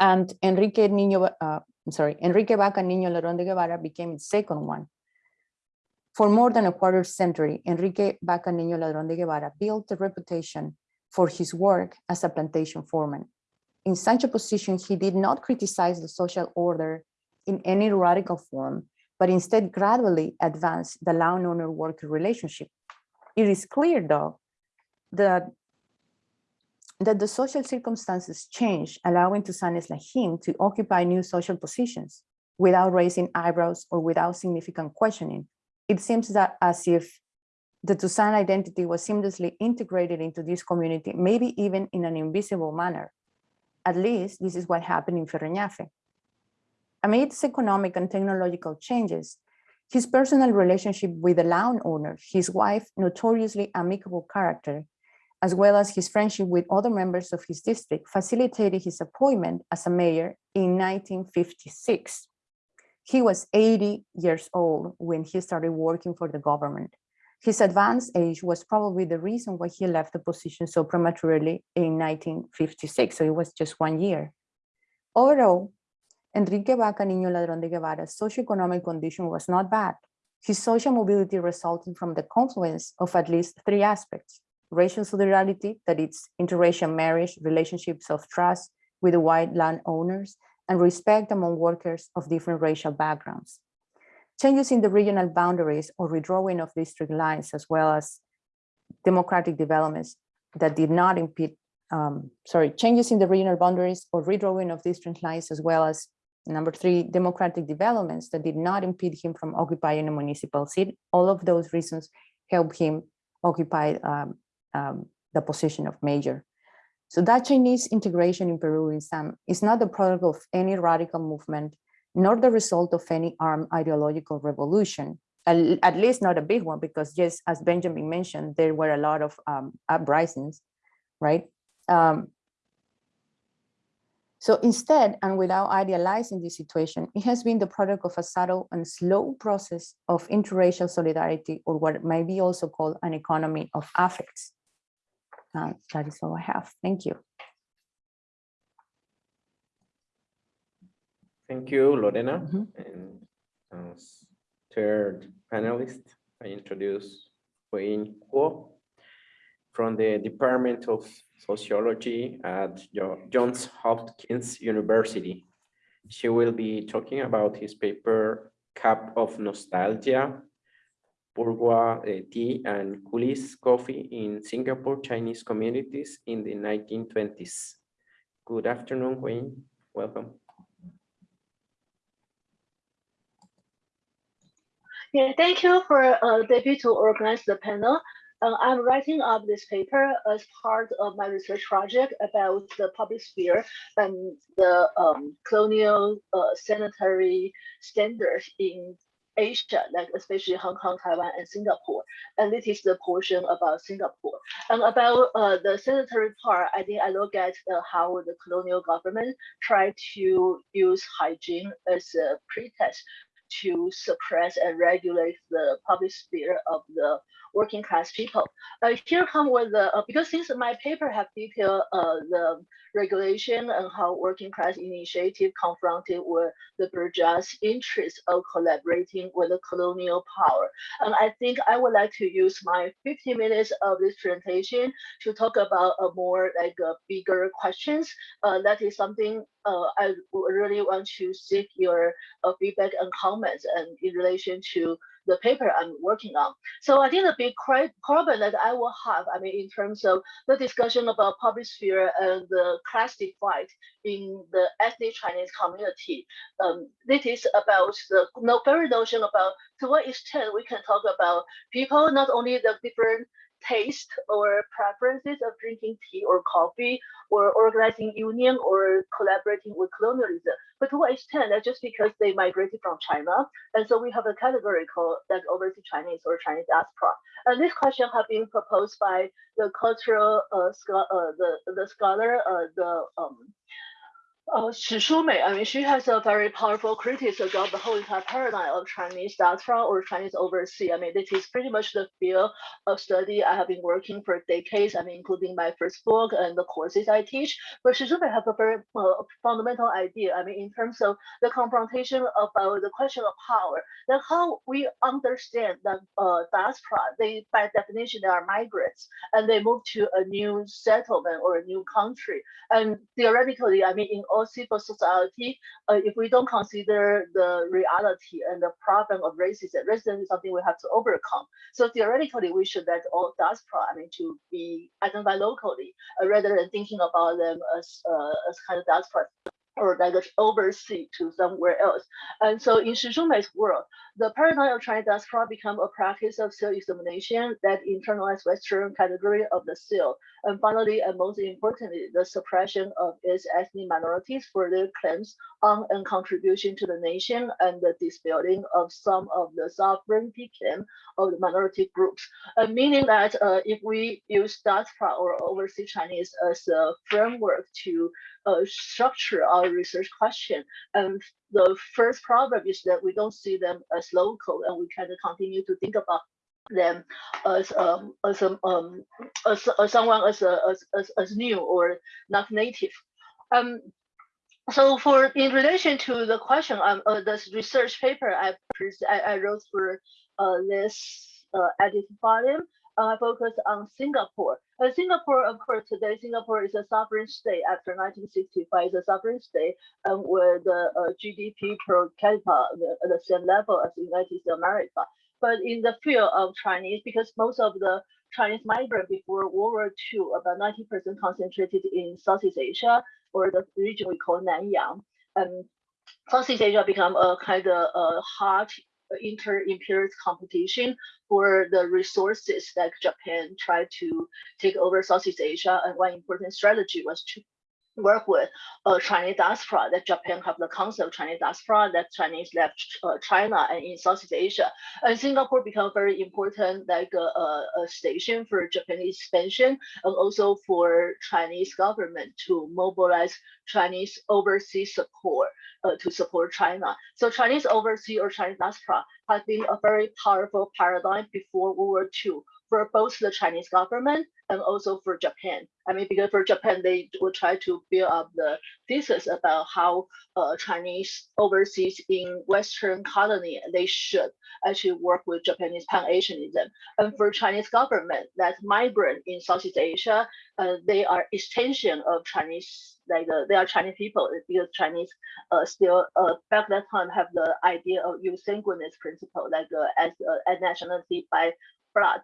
And Enrique Niño, uh, I'm sorry, Enrique Vaca Niño Lerón de Guevara became its second one. For more than a quarter century, Enrique Vaca Niño Ladrón de Guevara built a reputation for his work as a plantation foreman. In such a position, he did not criticize the social order in any radical form, but instead gradually advanced the landowner-worker relationship. It is clear, though, that, that the social circumstances changed, allowing Tusanes like him to occupy new social positions without raising eyebrows or without significant questioning, it seems that as if the Tusán identity was seamlessly integrated into this community, maybe even in an invisible manner. At least this is what happened in Ferreñafe. Amidst economic and technological changes, his personal relationship with the landowner, his wife, notoriously amicable character, as well as his friendship with other members of his district facilitated his appointment as a mayor in 1956. He was 80 years old when he started working for the government. His advanced age was probably the reason why he left the position so prematurely in 1956, so it was just one year. Overall, Enrique Vaca Niño Ladrón de Guevara's socioeconomic condition was not bad. His social mobility resulted from the confluence of at least three aspects. Racial solidarity, that is interracial marriage, relationships of trust with the white landowners, and respect among workers of different racial backgrounds. Changes in the regional boundaries or redrawing of district lines, as well as democratic developments that did not impede, um, sorry, changes in the regional boundaries or redrawing of district lines, as well as number three, democratic developments that did not impede him from occupying a municipal seat. All of those reasons helped him occupy um, um, the position of mayor. So that Chinese integration in Peru in some is not the product of any radical movement, nor the result of any armed ideological revolution, at, least not a big one, because just as Benjamin mentioned, there were a lot of um, uprisings, right? Um, so instead, and without idealizing this situation, it has been the product of a subtle and slow process of interracial solidarity, or what might be also called an economy of affects. Uh, that is all I have. Thank you. Thank you, Lorena. Mhm. And as third panelist, I introduce Wayne Kuo from the Department of Sociology at Johns Hopkins University. She will be talking about his paper Cup of Nostalgia, bourgeois eh, tea and coolies coffee in Singapore Chinese communities in the 1920s. Good afternoon, Wayne. Welcome. Yeah, thank you for uh, David to organize the panel. Uh, I'm writing up this paper as part of my research project about the public sphere and the um, colonial uh, sanitary standards in Asia, like especially Hong Kong, Taiwan, and Singapore. And this is the portion about Singapore. And about uh, the sanitary part, I think I look at uh, how the colonial government tried to use hygiene as a pretext to suppress and regulate the public sphere of the working class people. Uh, here come with the, uh, because since my paper have detailed uh, the regulation and how working class initiative confronted with the bourgeois interest of collaborating with the colonial power. And I think I would like to use my 50 minutes of this presentation to talk about a more like a bigger questions. Uh, that is something uh, I really want to seek your uh, feedback and comments and in relation to the paper I'm working on. So I think the big problem that I will have, I mean, in terms of the discussion about public sphere and the class divide in the ethnic Chinese community, um, this is about the no, very notion about to what extent we can talk about people, not only the different taste or preferences of drinking tea or coffee or organizing union or collaborating with colonialism. But to what extent? That's just because they migrated from China. And so we have a category called like overseas Chinese or Chinese diaspora. And this question has been proposed by the cultural uh, uh, the, the scholar, uh, the um, uh, Shi Shumei, I mean, she has a very powerful criticism of the whole entire paradigm of Chinese diaspora or Chinese overseas. I mean, this is pretty much the field of study I have been working for decades. I mean, including my first book and the courses I teach. But Shi Shumei has a very uh, fundamental idea. I mean, in terms of the confrontation about the question of power, then how we understand that uh, diaspora, they by definition they are migrants and they move to a new settlement or a new country. And theoretically, I mean, in all civil society, uh, if we don't consider the reality and the problem of racism, racism is something we have to overcome. So theoretically, we should let all diaspora, I mean, to be identified locally, uh, rather than thinking about them as uh, as kind of diaspora or like overseas to somewhere else. And so in Shi Shumei's world, the paradigm of Chinese diaspora become a practice of self-examination that internalized Western category of the self. And finally, and most importantly, the suppression of its ethnic minorities for their claims on and contribution to the nation and the disbuilding of some of the sovereignty claim of the minority groups. Uh, meaning that uh, if we use diaspora or overseas Chinese as a framework to uh, structure our research question, and the first problem is that we don't see them as local and we kind of continue to think about them as um as a, um as, as someone as a as, as, as new or not native. Um so for in relation to the question um uh, this research paper I, I wrote for uh this uh edited volume uh, focus on Singapore. Uh, Singapore, of course, today Singapore is a sovereign state after 1965. It's a sovereign state um, with the uh, GDP per capita at the same level as the United States of America. But in the field of Chinese, because most of the Chinese migrant before World War II, about 90% concentrated in Southeast Asia or the region we call Nanyang. Um, Southeast Asia become a kind of a hot inter-imperialist competition for the resources that Japan tried to take over Southeast Asia. And one important strategy was to work with uh, Chinese diaspora, that Japan have the concept of Chinese diaspora, that Chinese left uh, China and in Southeast Asia. And Singapore become very important like a, a, a, station for Japanese expansion and also for Chinese government to mobilize Chinese overseas support uh, to support China. So Chinese overseas or Chinese diaspora has been a very powerful paradigm before World War II for both the Chinese government and also for Japan. I mean, because for Japan, they will try to build up the thesis about how uh, Chinese overseas in Western colony, they should actually work with Japanese Pan-Asianism. And for Chinese government, that migrant in Southeast Asia, uh, they are extension of Chinese, like uh, they are Chinese people because Chinese uh, still uh, back that time have the idea of jus sanguinis principle, like uh, as, as nationality by blood.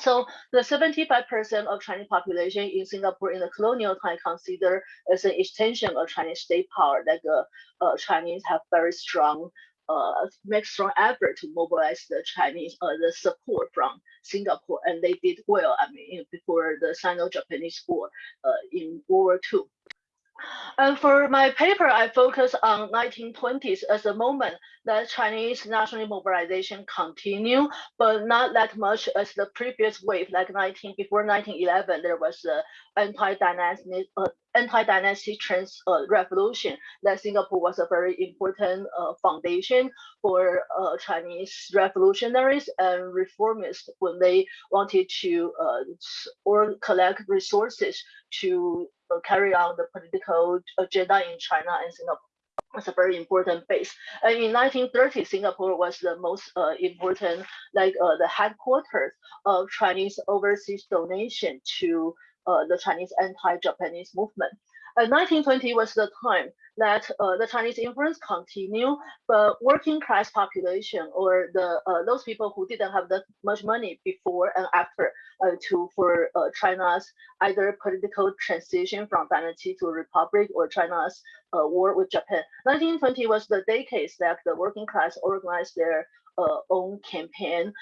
So the 75% of Chinese population in Singapore in the colonial time considered as an extension of Chinese state power, like uh, uh, Chinese have very strong, uh, make strong effort to mobilize the Chinese, uh, the support from Singapore, and they did well, I mean, before the Sino-Japanese War uh, in World War II. And for my paper, I focus on 1920s as a moment that Chinese national mobilization continue, but not that much as the previous wave, like 19 before 1911, there was a anti-dynastic uh, anti-dynastic trans uh, revolution that Singapore was a very important uh, foundation for uh, Chinese revolutionaries and reformists when they wanted to uh, or collect resources to carry on the political agenda in China and Singapore was a very important base. And in 1930, Singapore was the most uh, important, like uh, the headquarters of Chinese overseas donation to uh, the Chinese anti-Japanese movement. And 1920 was the time that uh, the Chinese influence continued, but working class population or the uh, those people who didn't have that much money before and after uh, to for uh, China's either political transition from dynasty to republic or China's uh, war with Japan. 1920 was the decade that the working class organized their uh, own campaign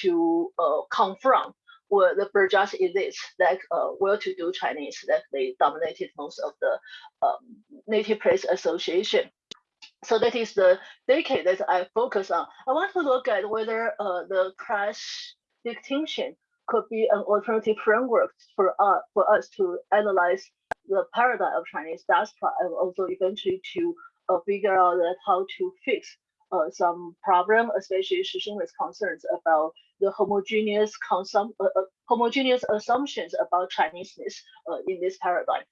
to confront were the bourgeois elites, like uh, well-to-do Chinese, that they dominated most of the um, native place association. So that is the decade that I focus on. I want to look at whether uh, the class distinction could be an alternative framework for us, for us to analyze the paradigm of Chinese diaspora and also eventually to uh, figure out that how to fix uh, some problem, especially Shishun's concerns about the homogeneous consum uh, uh, homogeneous assumptions about Chineseness uh, in this paradigm.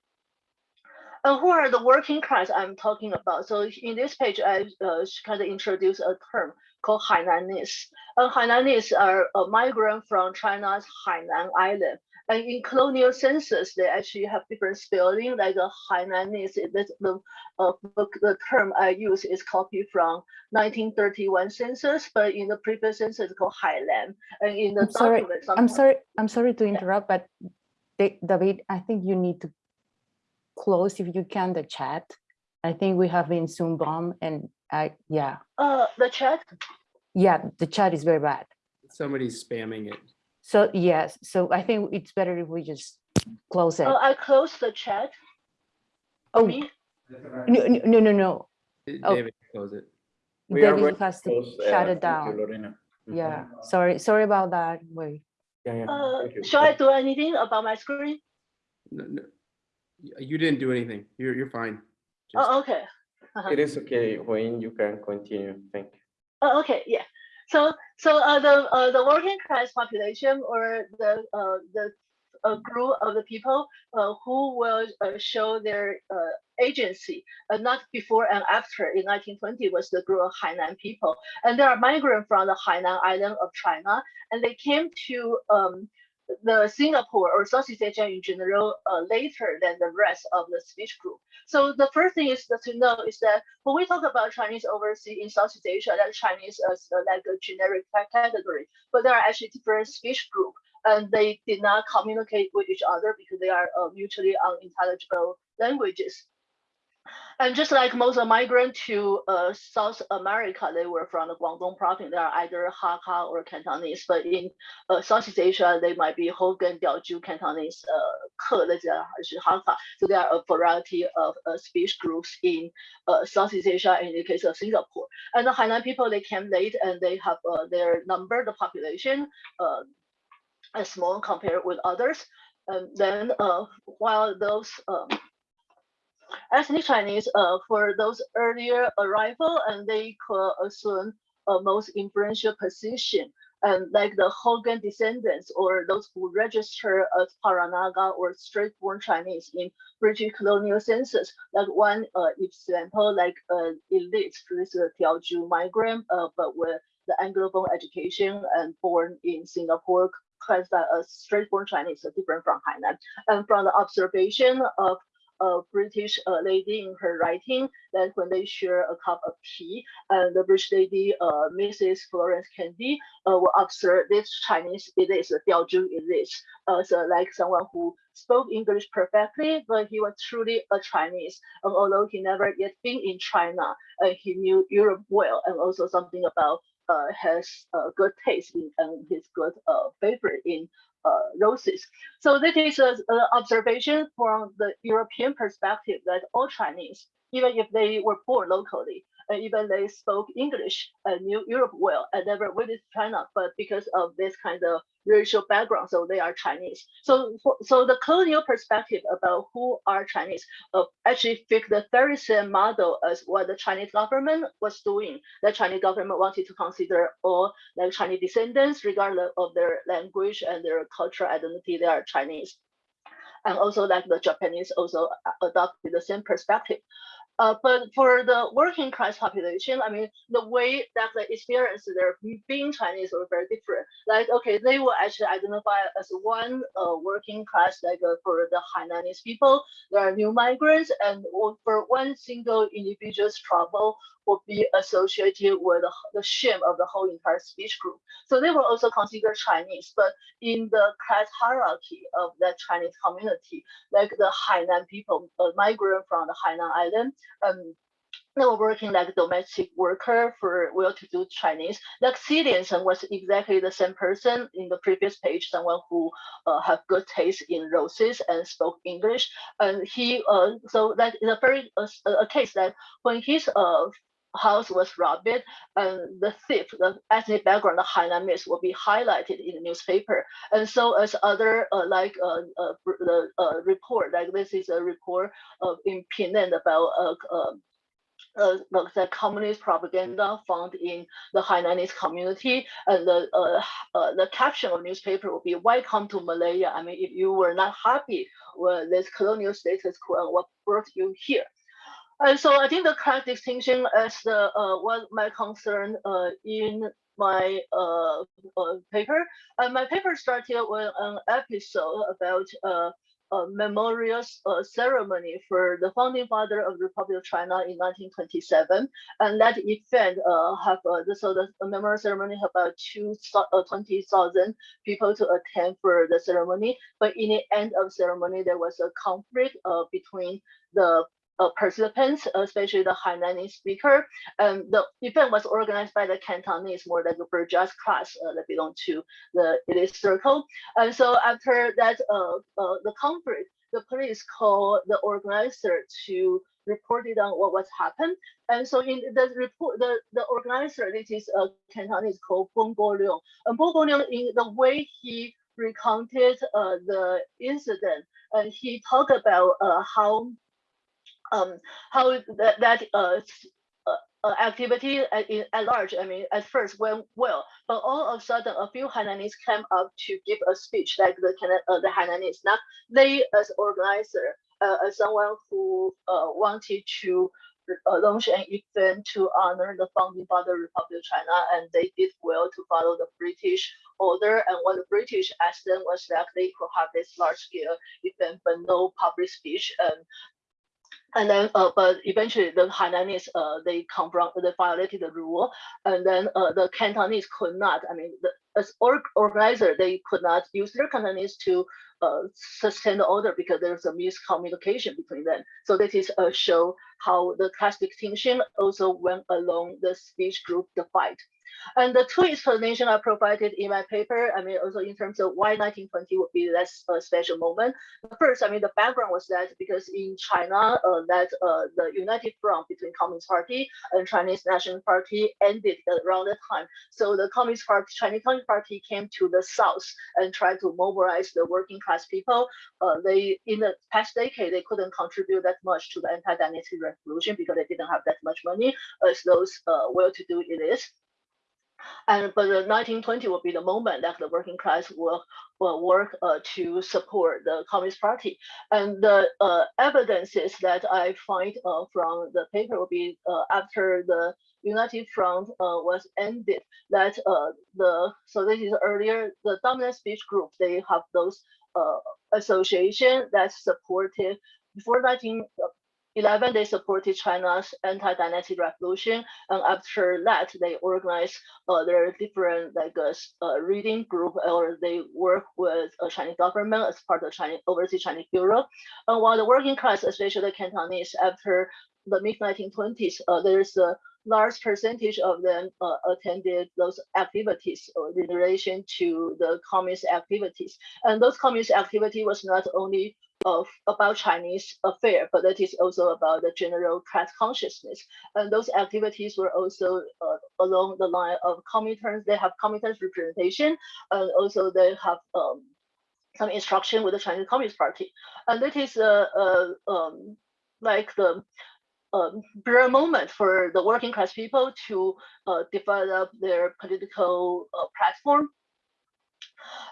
And who are the working class I'm talking about? So in this page, I uh, kind of introduce a term called Hainanese. And Hainanese are a migrant from China's Hainan Island. And in colonial census, they actually have different spelling, like a Hainanese. That's the, uh, the, the term I use is copied from 1931 census, but in the previous census, it's called Hailan. And in the I'm sorry, I'm sorry, I'm sorry to interrupt, but Da- David, I think you need to close if you can the chat. I think we have been Zoom bomb and I, yeah, Uh, the chat. yeah, the chat is very bad. Somebody's spamming it. So yes, so I think it's better if we just close it. Uh, I closed the chat. Oh, Me? no, no, no, no, no. Oh. David, close it. We are David going has to close, uh, shut thank it down. Lorena. Mhm. Yeah, sorry, sorry about that. Wait. Yeah, yeah, Uh, thank you. shall I do anything about my screen? No, no, You didn't do anything. You're, you're fine. Just- Oh, okay. Uh-huh. It is okay, Wayne, you can continue, thank you. Oh, okay, yeah. So, so uh, the uh, the working class population or the uh, the a group of the people uh, who will uh, show their uh, agency, uh, not before and after in 1920 was the group of Hainan people. And they are migrant from the Hainan island of China, and they came to um, the Singapore or Southeast Asia in general uh, later than the rest of the speech group. So the first thing is to know is that when we talk about Chinese overseas in Southeast Asia, that Chinese as uh, like a generic category, but there are actually different speech group and they did not communicate with each other because they are uh, mutually unintelligible languages. And just like most migrants to uh, South America, they were from the Guangdong province. They are either Hakka or Cantonese, but in uh, Southeast Asia, they might be Hokkien, Diaoju, Cantonese, uh, Ke, uh, Hakka. So there are a variety of uh, speech groups in uh, Southeast Asia, in the case of Singapore. And the Hainan people, they came late and they have uh, their number, the population, is small compared with others. And then while those um, ethnic Chinese, uh, for those earlier arrival, and they could assume a most influential position. And like the Hokkien descendants or those who register as Peranakan or Straits-born Chinese in British colonial census, like one uh, example, like uh, elite, this is a Tiaoju migrant, uh, but with the Anglophone education and born in Singapore, classified as Straits-born Chinese, different from Hainan. And from the observation of a British uh, lady in her writing that when they share a cup of tea, and the British lady, uh, Mrs. Florence Caddy, uh, will observe this Chinese elite, Diaozhu elite, uh, so like someone who spoke English perfectly, but he was truly a Chinese. And although he never yet been in China, he knew Europe well, and also something about uh, has uh, good taste in, and his good uh, favorite in roses. So this is an observation from the European perspective that all Chinese, even if they were born locally, and even they spoke English and knew Europe well and never visited China, but because of this kind of racial background, so they are Chinese. So, so the colonial perspective about who are Chinese uh, actually fit the very same model as what the Chinese government was doing. The Chinese government wanted to consider all like Chinese descendants, regardless of their language and their cultural identity, they are Chinese. And also like the Japanese also adopted the same perspective. Uh, but for the working class population, I mean, the way that they experience their being Chinese were very different. Like, okay, they will actually identify as one uh, working class, like uh, for the Hainanese people, there are new migrants, and for one single individual's trouble will be associated with the, shame of the whole entire speech group. So they were also considered Chinese, but in the class hierarchy of that Chinese community, like the Hainan people, uh, migrant from the Hainan island, um, they were working like domestic worker for well-to-do Chinese. Like Xi Liansheng was exactly the same person in the previous page, someone who uh, have good taste in roses and spoke English. And he, uh, so that is a very uh, a case that when his uh, house was robbed, and the thief, the ethnic background, the Hainanese, will be highlighted in the newspaper. And so, as other uh, like uh, uh, the uh, report, like this is a report of in Penang about uh, the, the communist propaganda found in the Hainanese community, and the uh, uh, the caption of newspaper will be "Welcome to Malaya." I mean, if you were not happy with this colonial status quo, what brought you here? And so I think the correct distinction is the uh, what my concern uh, in my uh, uh, paper. And my paper started with an episode about uh, a memorial uh, ceremony for the founding father of the Republic of China in 1927. And that event uh, have uh, so the memorial ceremony have about two, uh, 20,000 people to attend for the ceremony. But in the end of ceremony, there was a conflict uh, between the uh, participants, especially the Hainanese speaker. Um, the event was organized by the Cantonese, more like a bourgeois class uh, that belong to the elite circle. And so after that, uh, uh, the conflict, the police called the organizer to report it on what was happened. And so in the report, the, the organizer, this is a Cantonese called Bong Bo Leong. And Bong Bo Leong, in the way he recounted uh, the incident, and he talked about uh, how um, how that, that uh, uh, activity at, at large, I mean, at first went well, but all of a sudden, a few Hainanese came up to give a speech, like the uh, the Hainanese, not they as organizer, uh, as someone who uh, wanted to uh, launch an event to honor the founding father of Republic of China, and they did well to follow the British order. And what the British asked them was that they could have this large scale event, but no public speech. And and then, uh, but eventually the Hainanese, uh, they come from, they violated the rule. And then uh, the Cantonese could not, I mean, the, as org organizer, they could not use their Cantonese to uh, sustain the order because there's a miscommunication between them. So that is a show how the class distinction also went along the speech group divide. And the two explanations I provided in my paper, I mean, also in terms of why 1920 would be less a special moment. First, I mean, the background was that because in China, uh, that uh, the united front between Communist Party and Chinese National Party ended around that time. So the Communist Party, Chinese Communist Party came to the south and tried to mobilize the working class people. Uh, they, in the past decade, they couldn't contribute that much to the anti-dynasty revolution because they didn't have that much money as those uh, well-to-do elites. And but the 1920 will be the moment that the working class will, will work uh, to support the Communist Party. And the uh, evidences that I find uh, from the paper will be uh, after the United Front uh, was ended, that the, so this is earlier, the dominant speech group, they have those association that supported before 19, 11, they supported China's anti-dynasty revolution, and after that, they organized uh, their different like uh, uh, reading group, or they work with a Chinese government as part of Chinese overseas Chinese bureau. And while the working class, especially the Cantonese, after the mid 1920s, uh, there's a large percentage of them uh, attended those activities in relation to the communist activities. And those communist activity was not only of about Chinese affair, but that is also about the general class consciousness. And those activities were also uh, along the line of Comintern. They have Comintern representation, and also they have um, some instruction with the Chinese Communist Party. And that is uh, uh, um, like the um, rare moment for the working class people to uh, develop their political uh, platform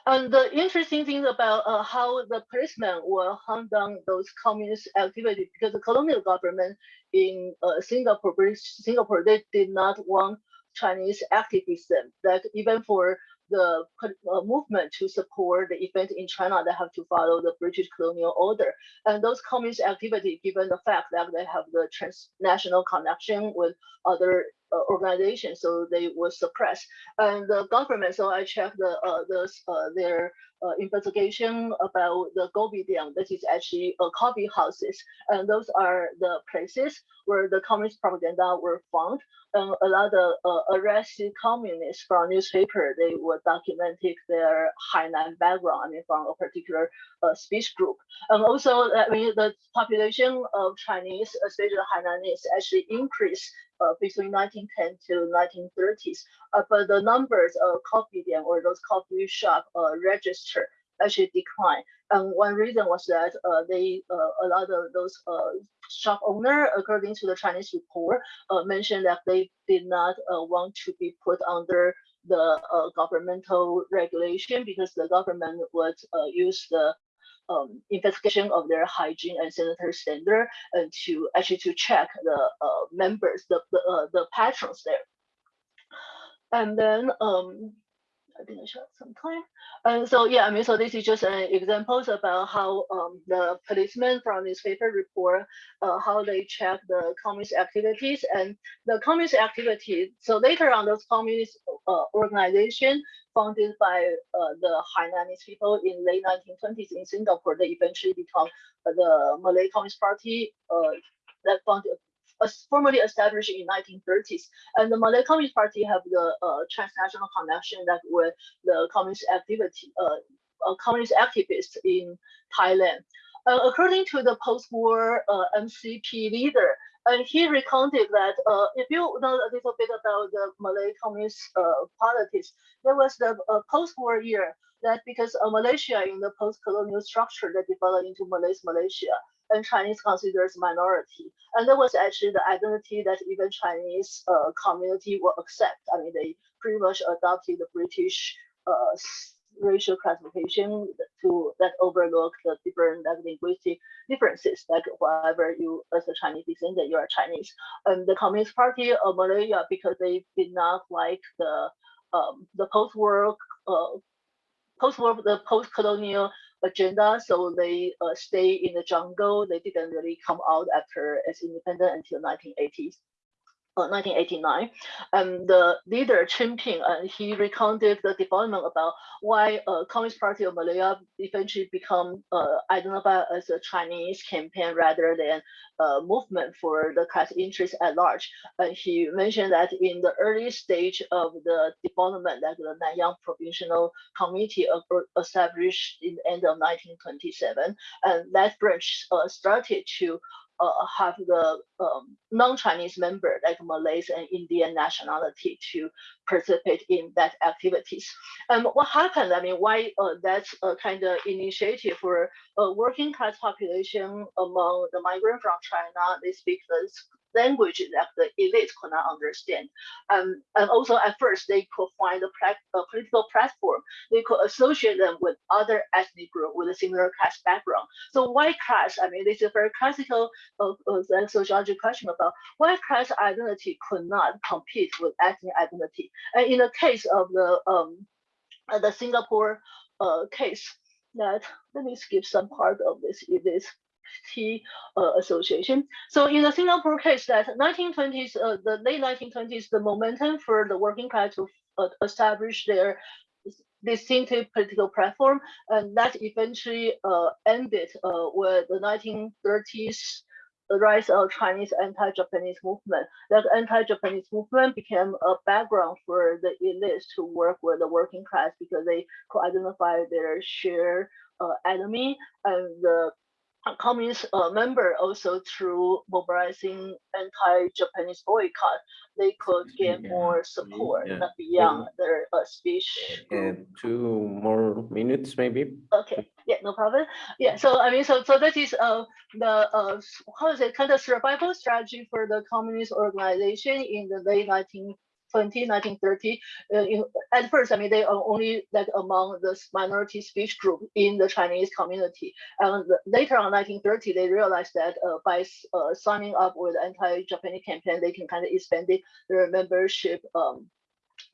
and the interesting thing about uh, how the policemen will hunt down those communist activities, because the colonial government in uh, Singapore, British Singapore, they did not want Chinese activism. That even for the uh, movement to support the event in China, they have to follow the British colonial order. And those communist activity, given the fact that they have the transnational connection with other uh, organization, so they were suppressed. And the government, so I checked the uh, the uh, their uh, investigation about the Gobidian, that is actually uh, coffee houses, and those are the places where the communist propaganda were found. And a lot of uh, arrested communists from newspaper, they were documenting their Hainan background, I mean, from a particular speech group. And also, I mean, the population of Chinese, especially Hainanese, actually increased uh, between 1910 to 1930s. Uh, but the numbers of coffee 店 or those coffee shop uh, register actually declined. And one reason was that uh, they uh, a lot of those uh, shop owner, according to the Chinese report, uh, mentioned that they did not uh, want to be put under the uh, governmental regulation because the government would use the um, investigation of their hygiene and sanitary standard and to actually to check the uh, members, the the, uh, the patrons there. And then um, I think I shot some time. And so yeah, I mean, so this is just an examples about how um, the policemen from newspaper report uh, how they check the communist activities and the communist activities. So later on, those communist uh, organization founded by uh, the Hainanese people in late 1920s in Singapore, they eventually become uh, the Malay Communist Party uh, that founded formally established in 1930s. And the Malay Communist Party have the uh, transnational connection that with the communist activity, uh, communist activists in Thailand. Uh, according to the post-war uh, MCP leader, and he recounted that uh, if you know a little bit about the Malay communist uh, politics, there was the uh, post-war year that because Malaysia in the post-colonial structure that developed into Malay's Malaysia, and Chinese considered minority. And that was actually the identity that even Chinese uh, community will accept. I mean, they pretty much adopted the British uh, racial classification to that overlook the different like, linguistic differences. Like whatever you as a Chinese descendant, you are Chinese. And the Communist Party of Malaya, because they did not like the um, the post-war uh, post-war the post-colonial agenda. So they uh, stay in the jungle. They didn't really come out after as independent until 1980s. Uh, 1989, and the leader Chen Ping, and he recounted the development about why uh, Communist Party of Malaya eventually become uh, identified as a Chinese campaign rather than a movement for the class interest at large. And he mentioned that in the early stage of the development, like the Nanyang Provincial Committee established in the end of 1927, and that branch uh, started to uh, have the um, non-Chinese member like Malays and Indian nationality to participate in that activities. And what happened? I mean, why uh, that's a kind of initiative for a working class population among the migrant from China. They speak the language that the elite could not understand. Um, and also at first they could find a, a, political platform. They could associate them with other ethnic group with a similar class background. So white class, I mean, this is a very classical uh, uh, sociology question about white class identity could not compete with ethnic identity. And in the case of the um, uh, the Singapore uh, case, that let me skip some part of this. It is uh, association. So in the Singapore case, that 1920s, uh, the late 1920s, the momentum for the working class to uh, establish their distinctive political platform, and that eventually uh, ended uh, with the 1930s the rise of Chinese anti-Japanese movement. That anti-Japanese movement became a background for the elites to work with the working class because they could identify their shared uh, enemy and the communist uh, member also through mobilizing anti-Japanese boycott, they could get Yeah. more support Yeah. beyond their uh, speech. And two more minutes, maybe. Okay, yeah, no problem. Yeah, so I mean, so so that is uh the uh how is it kind of survival strategy for the communist organization in the late 1920, 1930. Uh, in, at first, I mean, they are only like among the minority speech group in the Chinese community. And later on, 1930, they realized that uh, by uh, signing up with anti-Japanese campaign, they can kind of expand their membership um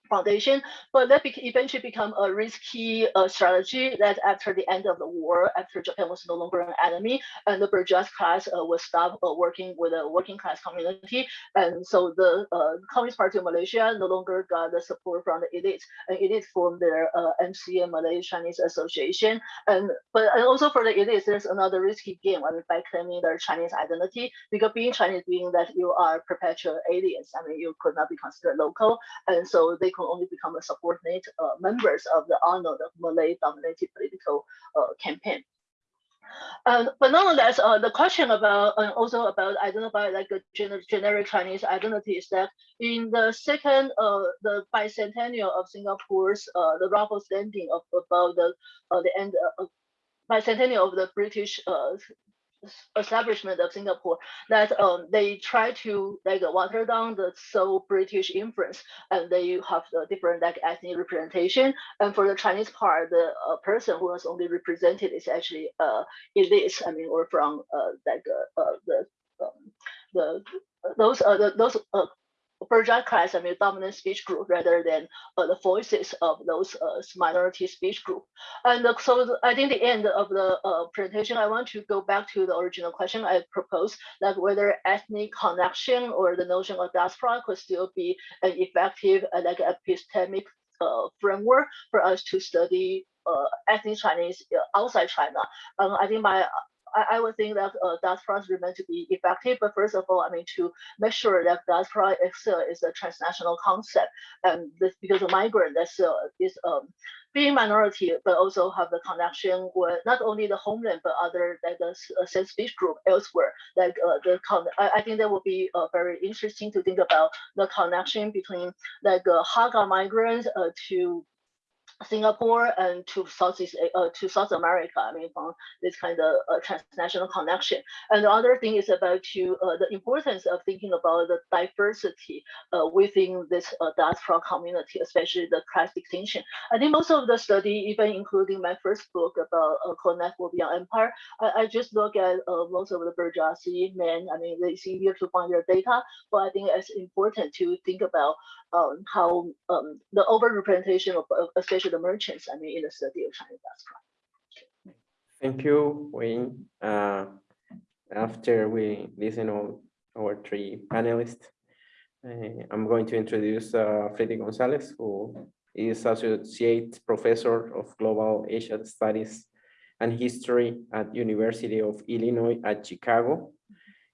foundation, but that eventually become a risky uh, strategy that after the end of the war, after Japan was no longer an enemy, and the bourgeois class uh, will stop uh, working with the working class community. And so the uh, Communist Party of Malaysia no longer got the support from the elites, and elites formed their uh, MCA Malay Chinese Association. And but and also for the elites, there's another risky game. I mean, by claiming their Chinese identity, because being Chinese meaning that you are perpetual aliens. I mean, you could not be considered local, and so they could only become a subordinate uh, members of the Arnold Malay-dominated political uh, campaign. Um, but nonetheless, uh, the question about uh, also about identify like a gener generic Chinese identity is that in the second uh, the bicentennial of Singapore's uh, the Raffles standing of about the uh, the end bicentennial of the British establishment of Singapore that um, they try to like water down the so British influence and they have the different like ethnic representation. And for the Chinese part, the uh, person who was only represented is actually uh, elite. I mean, or from uh, like uh, uh, the um, the those uh, the, those uh, bourgeois class, I mean, dominant speech group rather than uh, the voices of those uh, minority speech group. And uh, so I think the end of the uh, presentation, I want to go back to the original question I proposed, like whether ethnic connection or the notion of diaspora could still be an effective, uh, like epistemic framework for us to study ethnic Chinese outside China. Um, I think my I, I would think that uh, diaspora remain to be effective, but first of all, I mean to make sure that diaspora itself is a transnational concept, and this because a migrant that's uh, is um being minority, but also have the connection with not only the homeland but other like the uh, same speech group elsewhere. Like uh, the con, I, I think that would be uh, very interesting to think about the connection between like uh, Hakka migrants uh, to Singapore and to Southeast A- uh, to South America. I mean, from this kind of uh, transnational connection. And the other thing is about to uh, the importance of thinking about the diversity uh, within this uh, diaspora community, especially the class distinction. I think most of the study, even including my first book about uh, Network Beyond Empire, I, I just look at uh, most of the bourgeoisie men. I mean, it's easier to find their data, but I think it's important to think about um, how um, the overrepresentation of of especially the merchants, I mean, in the study of Chinese diaspora. Thank you, Wayne. Uh, After we listen to our three panelists, uh, I'm going to introduce uh, Freddy Gonzalez, who is Associate Professor of Global Asia Studies and History at University of Illinois at Chicago.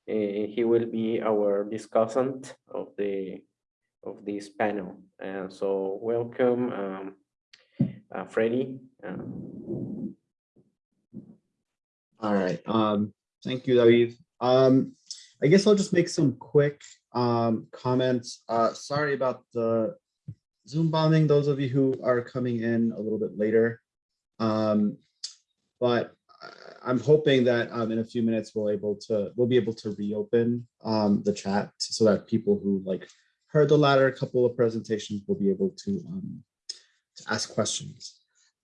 Uh, He will be our discussant of the, of this panel. And so welcome, um, uh, Freddie. Um, All right, um, thank you, David. Um, I guess I'll just make some quick um comments. Uh, sorry about the Zoom bombing, those of you who are coming in a little bit later. Um, but I'm hoping that um in a few minutes we'll able to, we'll be able to reopen um the chat so that people who like heard the latter couple of presentations will be able to um to ask questions.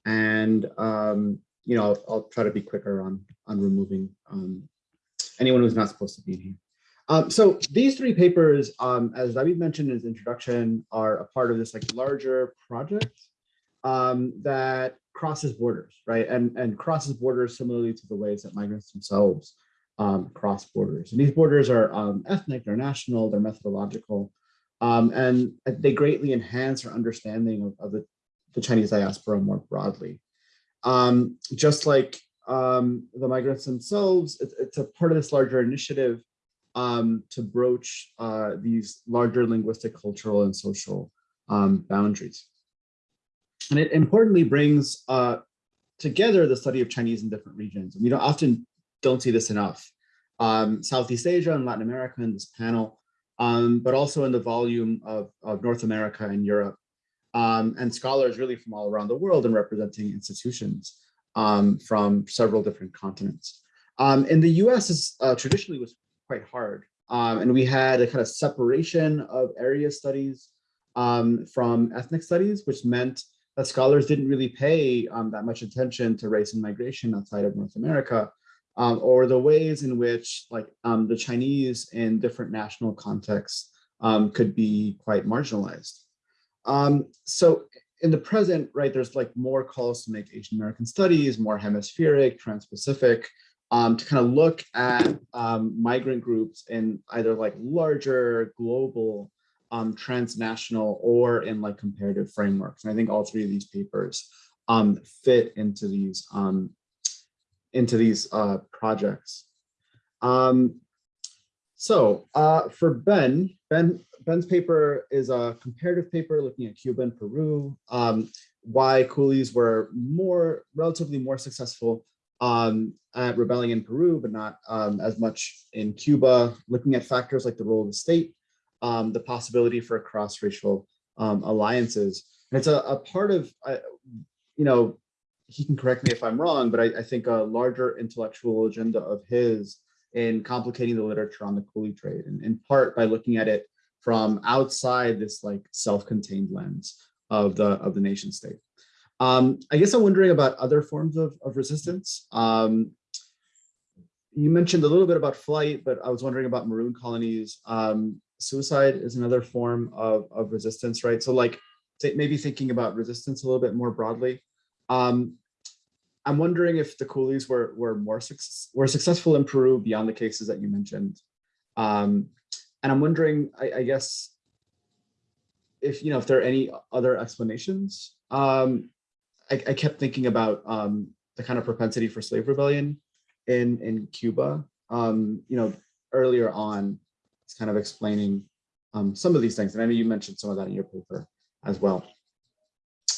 And um, you know, I'll, I'll try to be quicker on on removing um, anyone who's not supposed to be in here. Um, so these three papers, um, as David mentioned in his introduction, are a part of this like larger project um, that crosses borders, right? And and crosses borders similarly to the ways that migrants themselves um, cross borders. And these borders are um, ethnic, they're national, they're methodological, um, and they greatly enhance our understanding of, of the, the Chinese diaspora more broadly um, just like um, the migrants themselves, it's, it's a part of this larger initiative um, to broach uh, these larger linguistic, cultural, and social um, boundaries. And it importantly brings uh, together the study of Chinese in different regions. And we don't often don't see this enough. Um, Southeast Asia and Latin America in this panel, um, but also in the volume of, of North America and Europe um, and scholars really from all around the world and representing institutions um, from several different continents. Um, in the US, is, uh, traditionally was quite hard. Um, and we had a kind of separation of area studies um, from ethnic studies, which meant that scholars didn't really pay um, that much attention to race and migration outside of North America, or the ways in which like the Chinese in different national contexts could be quite marginalized. Um, so in the present, right, there's like more calls to make Asian American studies, more hemispheric, trans-Pacific, um, to kind of look at um, migrant groups in either like larger global, um, transnational, or in like comparative frameworks. And I think all three of these papers um, fit into these um, into these uh, projects. Um, so uh, for Ben, Ben, Ben's paper is a comparative paper looking at Cuba and Peru, um, why coolies were more, relatively more successful um, at rebelling in Peru, but not um, as much in Cuba, looking at factors like the role of the state, um, the possibility for cross-racial um, alliances. And it's a, a part of, uh, you know, he can correct me if I'm wrong, but I, I think a larger intellectual agenda of his in complicating the literature on the coolie trade, and in part by looking at it from outside this like self-contained lens of the of the nation state. Um, I guess I'm wondering about other forms of, of resistance. Um, you mentioned a little bit about flight, but I was wondering about maroon colonies. Um, suicide is another form of, of resistance, right? So like th- maybe thinking about resistance a little bit more broadly. Um, I'm wondering if the coolies were were more were successful in Peru beyond the cases that you mentioned. Um, and I'm wondering, I, I, guess, if you know if there are any other explanations. Um, I, I, kept thinking about um, the kind of propensity for slave rebellion in in Cuba. Um, you know, earlier on, it's kind of explaining um, some of these things, and I know you mentioned some of that in your paper as well.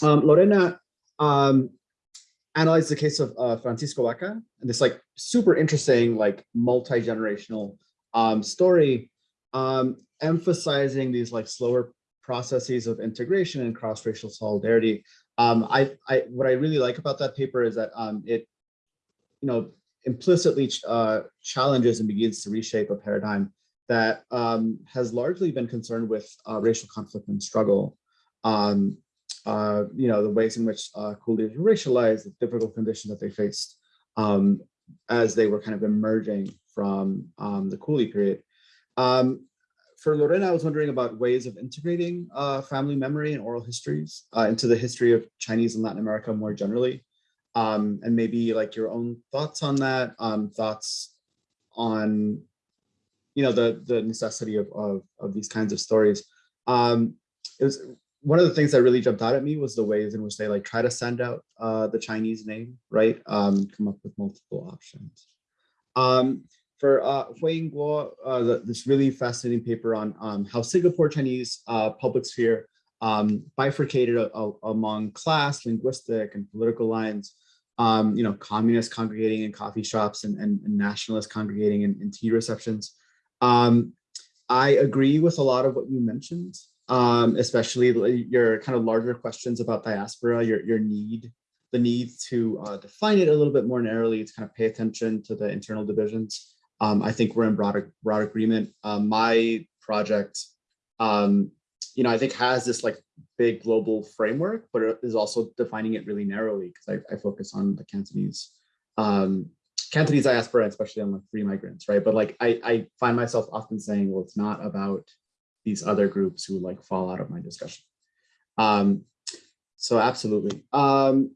Um, Lorena um, analyzed the case of uh, Francisco Vaca and this like super interesting, like multi-generational um, story, um, emphasizing these like slower processes of integration and cross-racial solidarity. Um, I, I, what I really like about that paper is that um, it, you know, implicitly uh, challenges and begins to reshape a paradigm that um, has largely been concerned with uh, racial conflict and struggle. Um, uh, you know, the ways in which uh, racialized, the difficult conditions that they faced um, as they were kind of emerging from um, the coolie period. Um, for Lorena, I was wondering about ways of integrating uh, family memory and oral histories uh, into the history of Chinese and Latin America more generally. Um, and maybe like your own thoughts on that, um, thoughts on, you know, the, the necessity of, of, of these kinds of stories. Um, it was one of the things that really jumped out at me was the ways in which they like try to send out uh, the Chinese name, right? Um, come up with multiple options. For uh, Hui Guo, uh, this really fascinating paper on um, how Singapore Chinese uh, public sphere um, bifurcated a, a, among class, linguistic, and political lines. Um, you know, communists congregating in coffee shops and, and, and nationalists congregating in, in tea receptions. Um, I agree with a lot of what you mentioned um, especially your kind of larger questions about diaspora, your, your need, the need to uh, define it a little bit more narrowly, to kind of pay attention to the internal divisions. Um, I think we're in broad, broad agreement. Um, my project, um, you know, I think has this like big global framework, but it is also defining it really narrowly because I, I, focus on the Cantonese, um, Cantonese diaspora, especially on like free migrants, right? But like I, I find myself often saying, well, it's not about these other groups who like fall out of my discussion. Um, so absolutely. Um,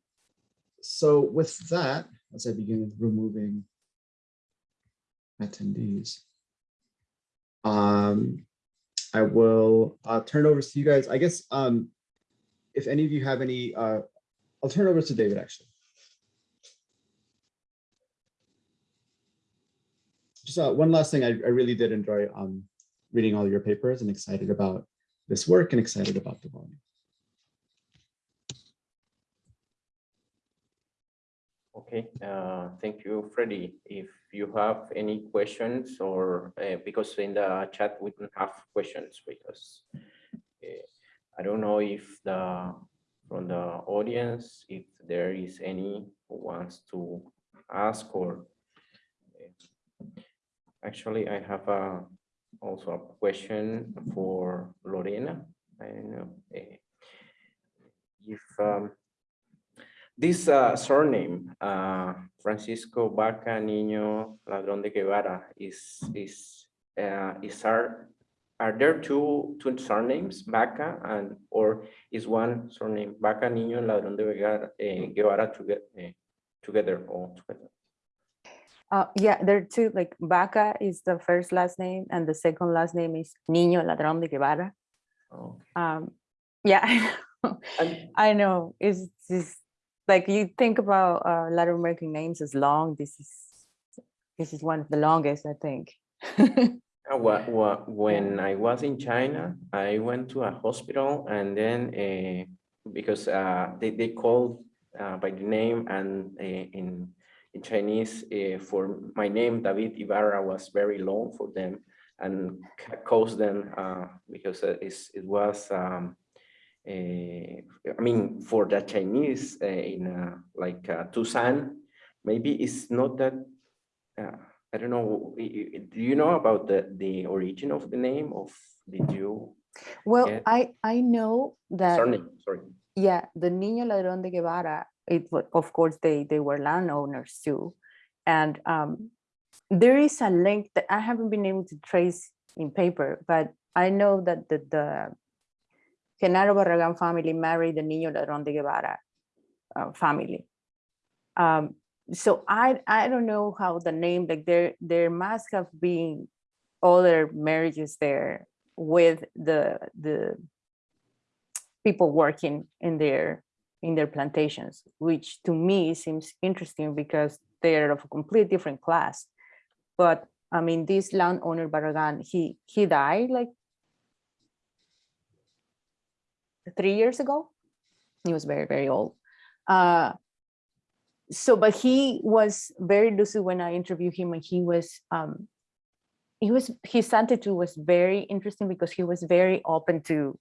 so with that, as I begin removing attendees, um, I will uh, turn over to you guys. I guess um, if any of you have any, uh, I'll turn over to David actually. Just uh, one last thing I, I really did enjoy um, reading all your papers and excited about this work and excited about the volume. Okay, uh, thank you, Freddie. If you have any questions or uh, because in the chat we don't have questions because uh, I don't know if the from the audience if there is any who wants to ask or uh, actually I have a also a question for Lorena. I don't know eh, if um, this uh, surname, uh, Francisco Vaca Niño Ladrón de Guevara, is is uh, is our are there two, two surnames, Vaca and, or is one surname, Vaca Niño Ladrón de Guevara, eh, Guevara together, together all together? Uh, yeah, there are two, like Vaca is the first last name and the second last name is Niño Ladrón de Guevara. Oh, Um, yeah, I know. I know, it's just like you think about uh, Latin American names as long, this is, this is one of the longest, I think. Uh, wha- wha- when I was in China, I went to a hospital and then uh, because uh, they, they called uh, by the name and uh, in in Chinese uh, for my name David Ibarra was very long for them and caused them uh, because uh, it's, it was um, I mean for the Chinese uh, in uh, like uh, Tusán maybe it's not that uh, I don't know, do you know about the, the origin of the name of, did you, Well. I, I know that. surname, sorry. Yeah, the Niño Ladrón de Guevara, it of course, they, they were landowners too. And um, there is a link that I haven't been able to trace in paper, but I know that the, the Genaro Barragan family married the Niño Ladrón de Guevara uh, family. Um, so I, I don't know how the name, like there, there must have been other marriages there with the, the people working in their in their plantations, which to me seems interesting because they're of a complete different class. But I mean, this landowner Barragan, he he died like three years ago. He was very very old. Uh, so, but he was very lucid when I interviewed him, and he was um, he was his attitude was very interesting because he was very open to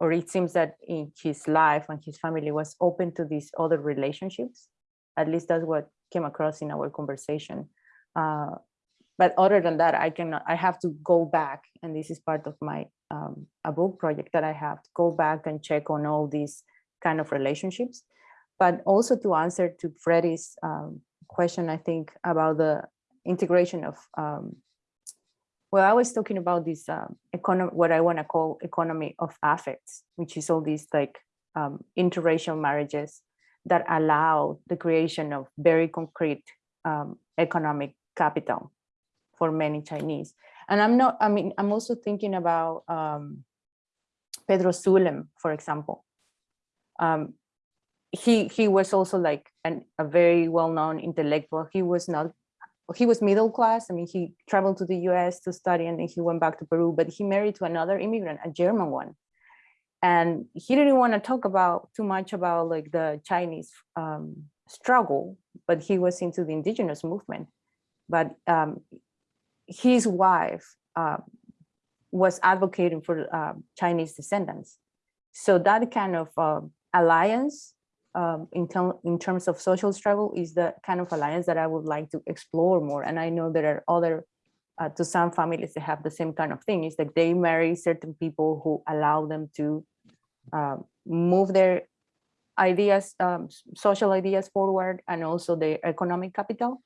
or it seems that in his life and his family was open to these other relationships. At least that's what came across in our conversation. Uh, but other than that, I cannot, I have to go back and this is part of my, um, a book project that I have to go back and check on all these kind of relationships. But also to answer to Freddie's um, question, I think about the integration of um, well, I was talking about this um, economy, what I want to call economy of affects, which is all these like um, interracial marriages that allow the creation of very concrete um, economic capital for many Chinese. And I'm not, I mean, I'm also thinking about um, Pedro Zulen, for example. Um, he he was also like an, a very well-known intellectual. He was not he was middle class. I mean, he traveled to the US to study and then he went back to Peru, but he married to another immigrant, a German one. And he didn't want to talk about too much about like the Chinese um, struggle, but he was into the indigenous movement. But um, his wife uh, was advocating for uh, Chinese descendants. So that kind of uh, alliance um, in, in terms of social struggle is the kind of alliance that I would like to explore more. And I know there are other, uh, to some families that have the same kind of thing, is that they marry certain people who allow them to move their ideas, um, social ideas forward and also their economic capital.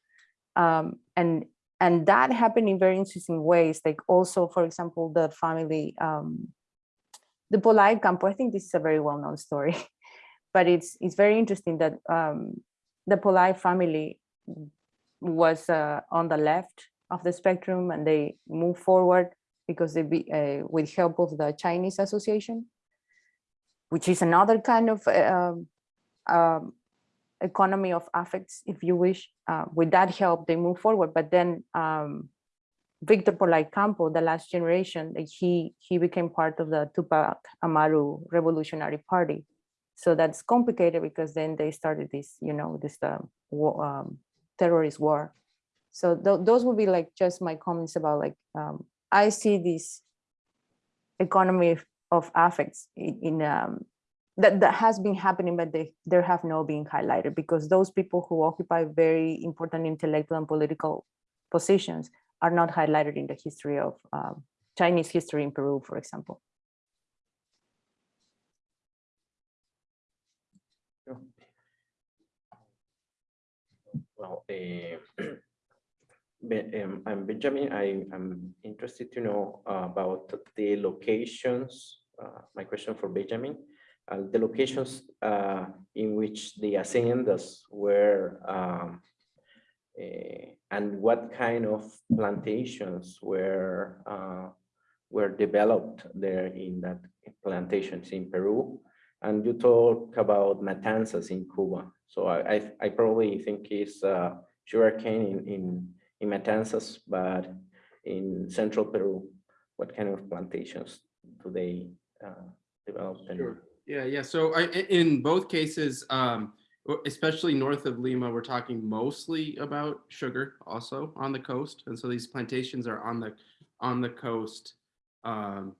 Um, and, and that happened in very interesting ways, like also, for example, the family, um, the Polay Campo, I think this is a very well-known story but it's it's very interesting that um, the Polay family was uh, on the left of the spectrum and they moved forward because they be uh, with help of the Chinese Association, which is another kind of uh, um, economy of affects, if you wish. Uh, with that help, they move forward. But then um, Victor Polay Campo, the last generation, he he became part of the Tupac Amaru Revolutionary Party so that's complicated because then they started this you know this uh, war, um, terrorist war so th those would be like just my comments about like um, i see this economy of affects in, in um, that, that has been happening but they there have not been highlighted because those people who occupy very important intellectual and political positions are not highlighted in the history of um, chinese history in peru for example Well, uh, um, I'm Benjamin. I am interested to know uh, about the locations. Uh, my question for Benjamin, the locations uh, in which the haciendas were um, eh, and what kind of plantations were uh, were developed there in that plantations in Peru. And you talk about Matanzas in Cuba. So I, I, I probably think it's uh, sugarcane in, in, in Matanzas, but in central Peru, what kind of plantations do they uh, develop? Sure. Yeah, yeah. So I, in both cases, um, especially north of Lima, we're talking mostly about sugar also on the coast. And so these plantations are on the, on the coast um,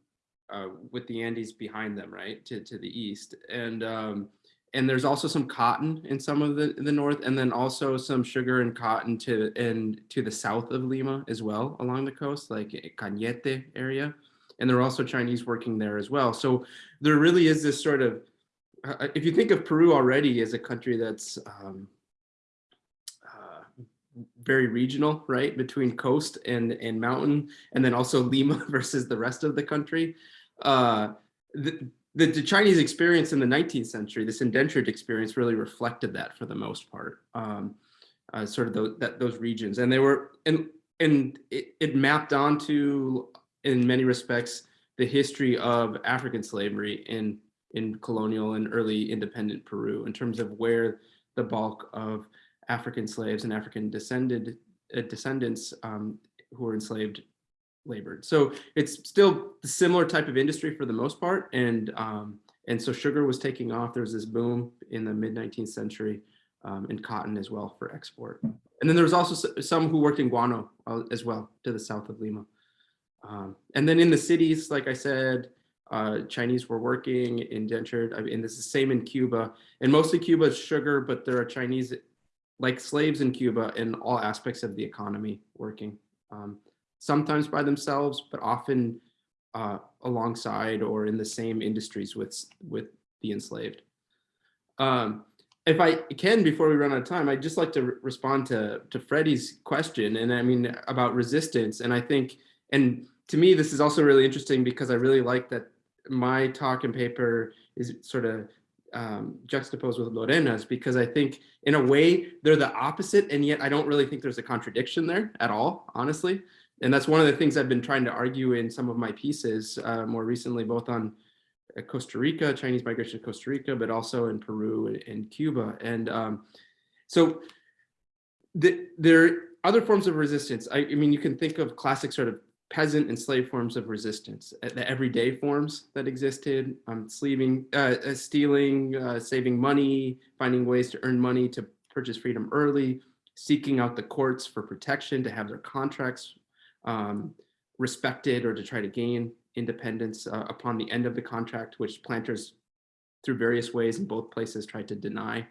uh, with the Andes behind them, right, to, to the east. And, um, and there's also some cotton in some of the, the north, and then also some sugar and cotton to, and to the south of Lima as well along the coast, like Cañete area. And there are also Chinese working there as well. So there really is this sort of, uh, if you think of Peru already as a country that's um, uh, very regional, right, between coast and and mountain, and then also Lima versus the rest of the country. Uh, the, the, the Chinese experience in the 19th century, this indentured experience, really reflected that for the most part. Um, uh, sort of those that those regions, and they were and and it, it mapped onto in many respects the history of African slavery in in colonial and early independent Peru in terms of where the bulk of African slaves and African descended uh, descendants um, who were enslaved labored. So it's still the similar type of industry for the most part, and um, and so sugar was taking off. There was this boom in the mid 19th century, um, and cotton as well for export. And then there was also some who worked in guano uh, as well to the south of Lima. Um, and then in the cities, like I said, uh, Chinese were working indentured. I mean, this is the same in Cuba, and mostly Cuba is sugar, but there are Chinese like slaves in Cuba in all aspects of the economy working. Um, sometimes by themselves, but often uh, alongside or in the same industries with with the enslaved. Um, if I can, before we run out of time, I'd just like to respond to to Freddie's question, and I mean about resistance. And I think, and to me, this is also really interesting because I really like that my talk and paper is sort of um, juxtaposed with Lorena's because I think in a way they're the opposite, and yet I don't really think there's a contradiction there at all, honestly. And that's one of the things I've been trying to argue in some of my pieces uh, more recently, both on uh, Costa Rica, Chinese migration to Costa Rica, but also in Peru and, and Cuba. And um, so the, there are other forms of resistance. I, I mean, you can think of classic sort of peasant and slave forms of resistance, uh, the everyday forms that existed, um, sleeving, uh, uh, stealing, uh, saving money, finding ways to earn money to purchase freedom early, seeking out the courts for protection to have their contracts um, respected or to try to gain independence uh, upon the end of the contract, which planters through various ways in both places tried to deny.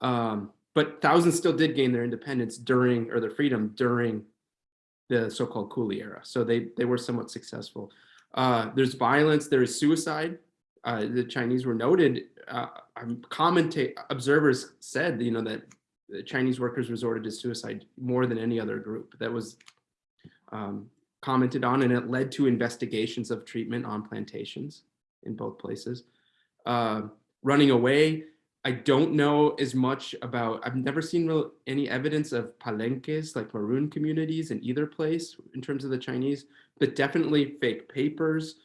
Um, but thousands still did gain their independence during or their freedom during the so-called coolie era. So they they were somewhat successful. Uh, there's violence. There is suicide. Uh, the Chinese were noted. Uh, commentate observers said, you know, that Chinese workers resorted to suicide more than any other group. That was um, commented on, and it led to investigations of treatment on plantations in both places. Uh, running away, I don't know as much about, I've never seen real, any evidence of palenques, like maroon communities in either place in terms of the Chinese, but definitely fake papers,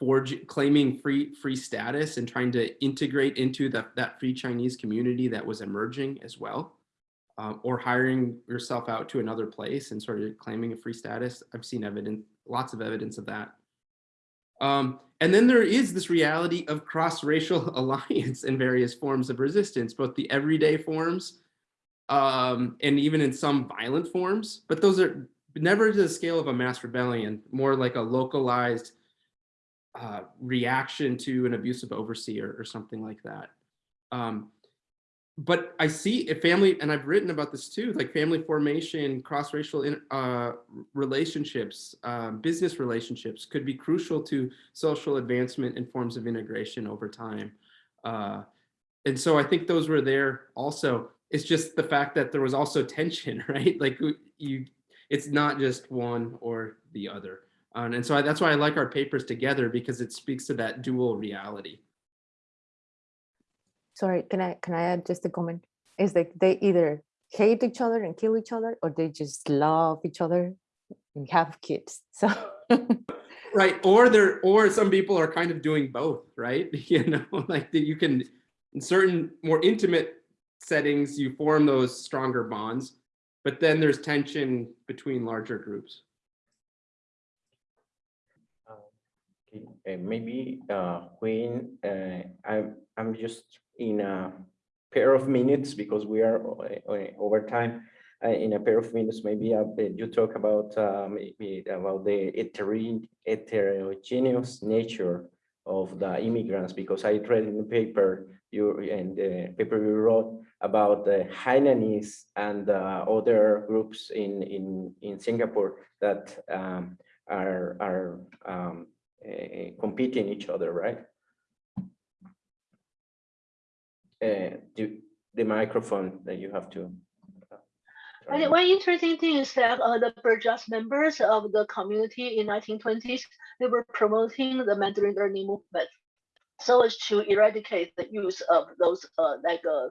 forge, claiming free free status and trying to integrate into the, that free Chinese community that was emerging as well uh, or hiring yourself out to another place and sort of claiming a free status. I've seen evidence, lots of evidence of that. Um, and then there is this reality of cross-racial alliance and various forms of resistance, both the everyday forms um, and even in some violent forms, but those are never to the scale of a mass rebellion, more like a localized uh, reaction to an abusive overseer or something like that. Um, but I see a family, and I've written about this too, like family formation, cross-racial uh, relationships, um, business relationships could be crucial to social advancement and forms of integration over time. Uh, and so I think those were there also. It's just the fact that there was also tension, right? Like you, it's not just one or the other. Um, and so I, that's why I like our papers together because it speaks to that dual reality. Sorry, can I, can I add just a comment? Is that they either hate each other and kill each other, or they just love each other and have kids. So Right, or there, or some people are kind of doing both, right? You know, like that you can, in certain more intimate settings, you form those stronger bonds, but then there's tension between larger groups. Okay, uh, maybe uh, when uh, I'm I'm just in a pair of minutes because we are o- o- over time. Uh, in a pair of minutes, maybe uh, you talk about uh, maybe about the hetero- heterogeneous nature of the immigrants because I read in the paper you and the paper you wrote about the Hainanese and uh, other groups in in in Singapore that um, are are um, uh, competing each other, right? Uh, the, the microphone that you have to. uh, one interesting thing is that uh, the bourgeois members of the community in 1920s, they were promoting the Mandarin learning movement so as to eradicate the use of those uh, like uh,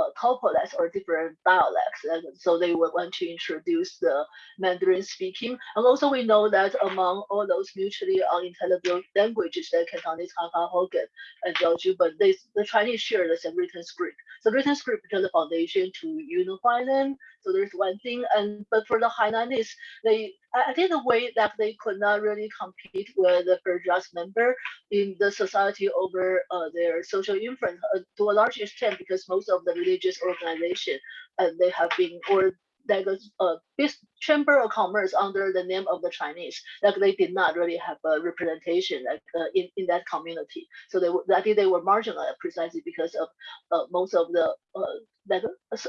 uh, or different dialects. And so they would want to introduce the Mandarin speaking. And also we know that among all those mutually unintelligible languages that Cantonese, Hakka, Hokkien, and Chaozhou, but they, the Chinese share the same written script. So written script becomes the foundation to unify them. So there's one thing. And but for the Hainanese, they I think the way that they could not really compete with the bourgeois member in the society over uh, their social influence uh, to a large extent because most of the religious organization uh, they have been or like a uh, chamber of commerce under the name of the Chinese, like they did not really have a representation like uh, in, in that community. So they were, I think they were marginalized precisely because of uh, most of the uh,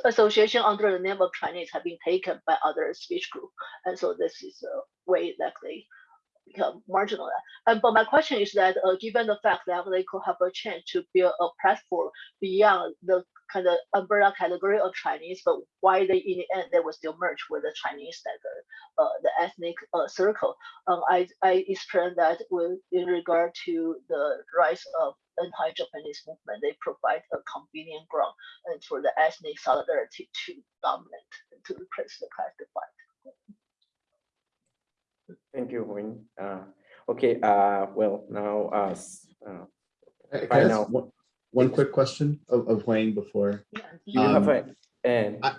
association under the name of Chinese have been taken by other speech group, and so this is a way that they become marginalized. And but my question is that uh, given the fact that they could have a chance to build a platform beyond the kind of umbrella category of Chinese, but why they in the end they were still merged with the Chinese like uh, uh, the ethnic uh, circle. Um, I I explained that with in regard to the rise of anti-Japanese movement, they provide a convenient ground and for the ethnic solidarity to dominate and to replace the class divide. Thank you, Wayne. Uh, okay, uh, well, now, uh, s- uh, Can I Bye now. One- quick question of, of Wayne before, Yeah. you have Um, a, and I-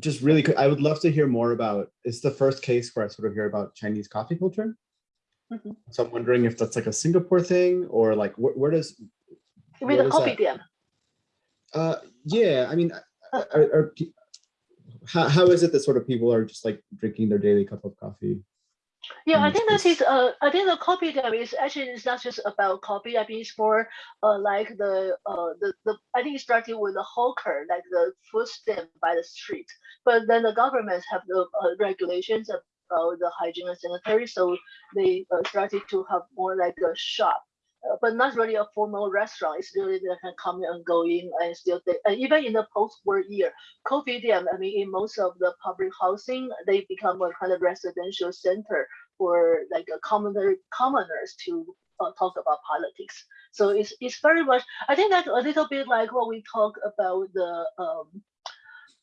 just really quick, I would love to hear more about, it's the first case where I sort of hear about Chinese coffee culture. Mhm. So I'm wondering if that's like a Singapore thing or like where, where does, You mean the that? uh, yeah, I mean, are, are, pe- how, how is it that sort of people are just like drinking their daily cup of coffee? Yeah, I Mm, think that is uh I think the kopitiam is actually it's not just about copy. I think it's more uh like the uh the, the I think it started with the hawker, like the food stand by the street. But then the governments have the uh, regulations about the hygiene and sanitary, so they uh, started to have more like a shop. Uh, but not really a formal restaurant. It's really they can come and go in and still and even in the post-war year, kopitiam, I mean, in most of the public housing, they become a kind of residential center for like a commoner commoners to uh, talk about politics. So it's it's very much. I think that's a little bit like what we talk about the um,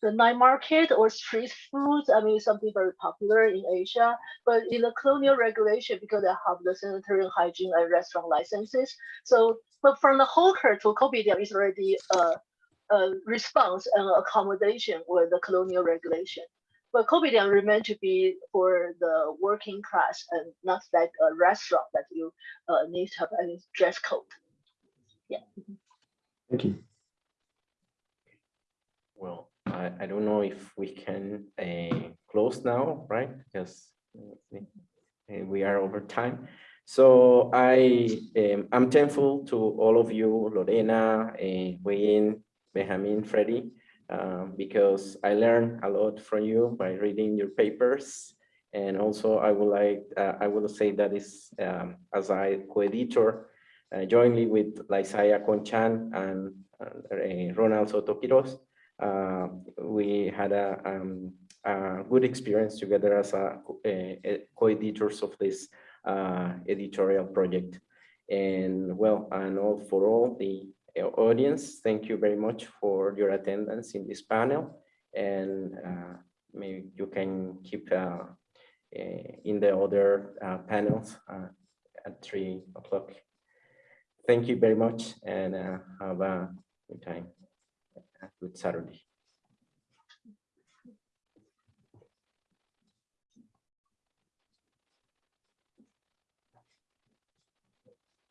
the night market or street foods. I mean, something very popular in Asia, but in the colonial regulation because they have the sanitary and hygiene and restaurant licenses. So, but from the hawker to kopitiam is already a, a response and accommodation with the colonial regulation. But kopitiam remain to be for the working class and not like a restaurant that you uh, need to have any dress code. Yeah. Thank you. I, I don't know if we can, uh, close now, right? Because uh, uh, we are over time. So I, um, I'm thankful to all of you, Lorena, uh, Wayne, Benjamin, Freddie, um, because I learned a lot from you by reading your papers. And also I would like, uh, I will say that is, um, as I co-editor, uh, jointly with Laisaya Conchan and uh, Ronald Soto Quirós, uh, we had a, um, a good experience together as a, co- eh, eh, co-editors of this uh, editorial project. And well, and all for all the uh, audience, thank you very much for your attendance in this panel. And uh, maybe you can keep uh, eh, in the other uh, panels at three o'clock. Thank you very much and have a good time. Good Saturday.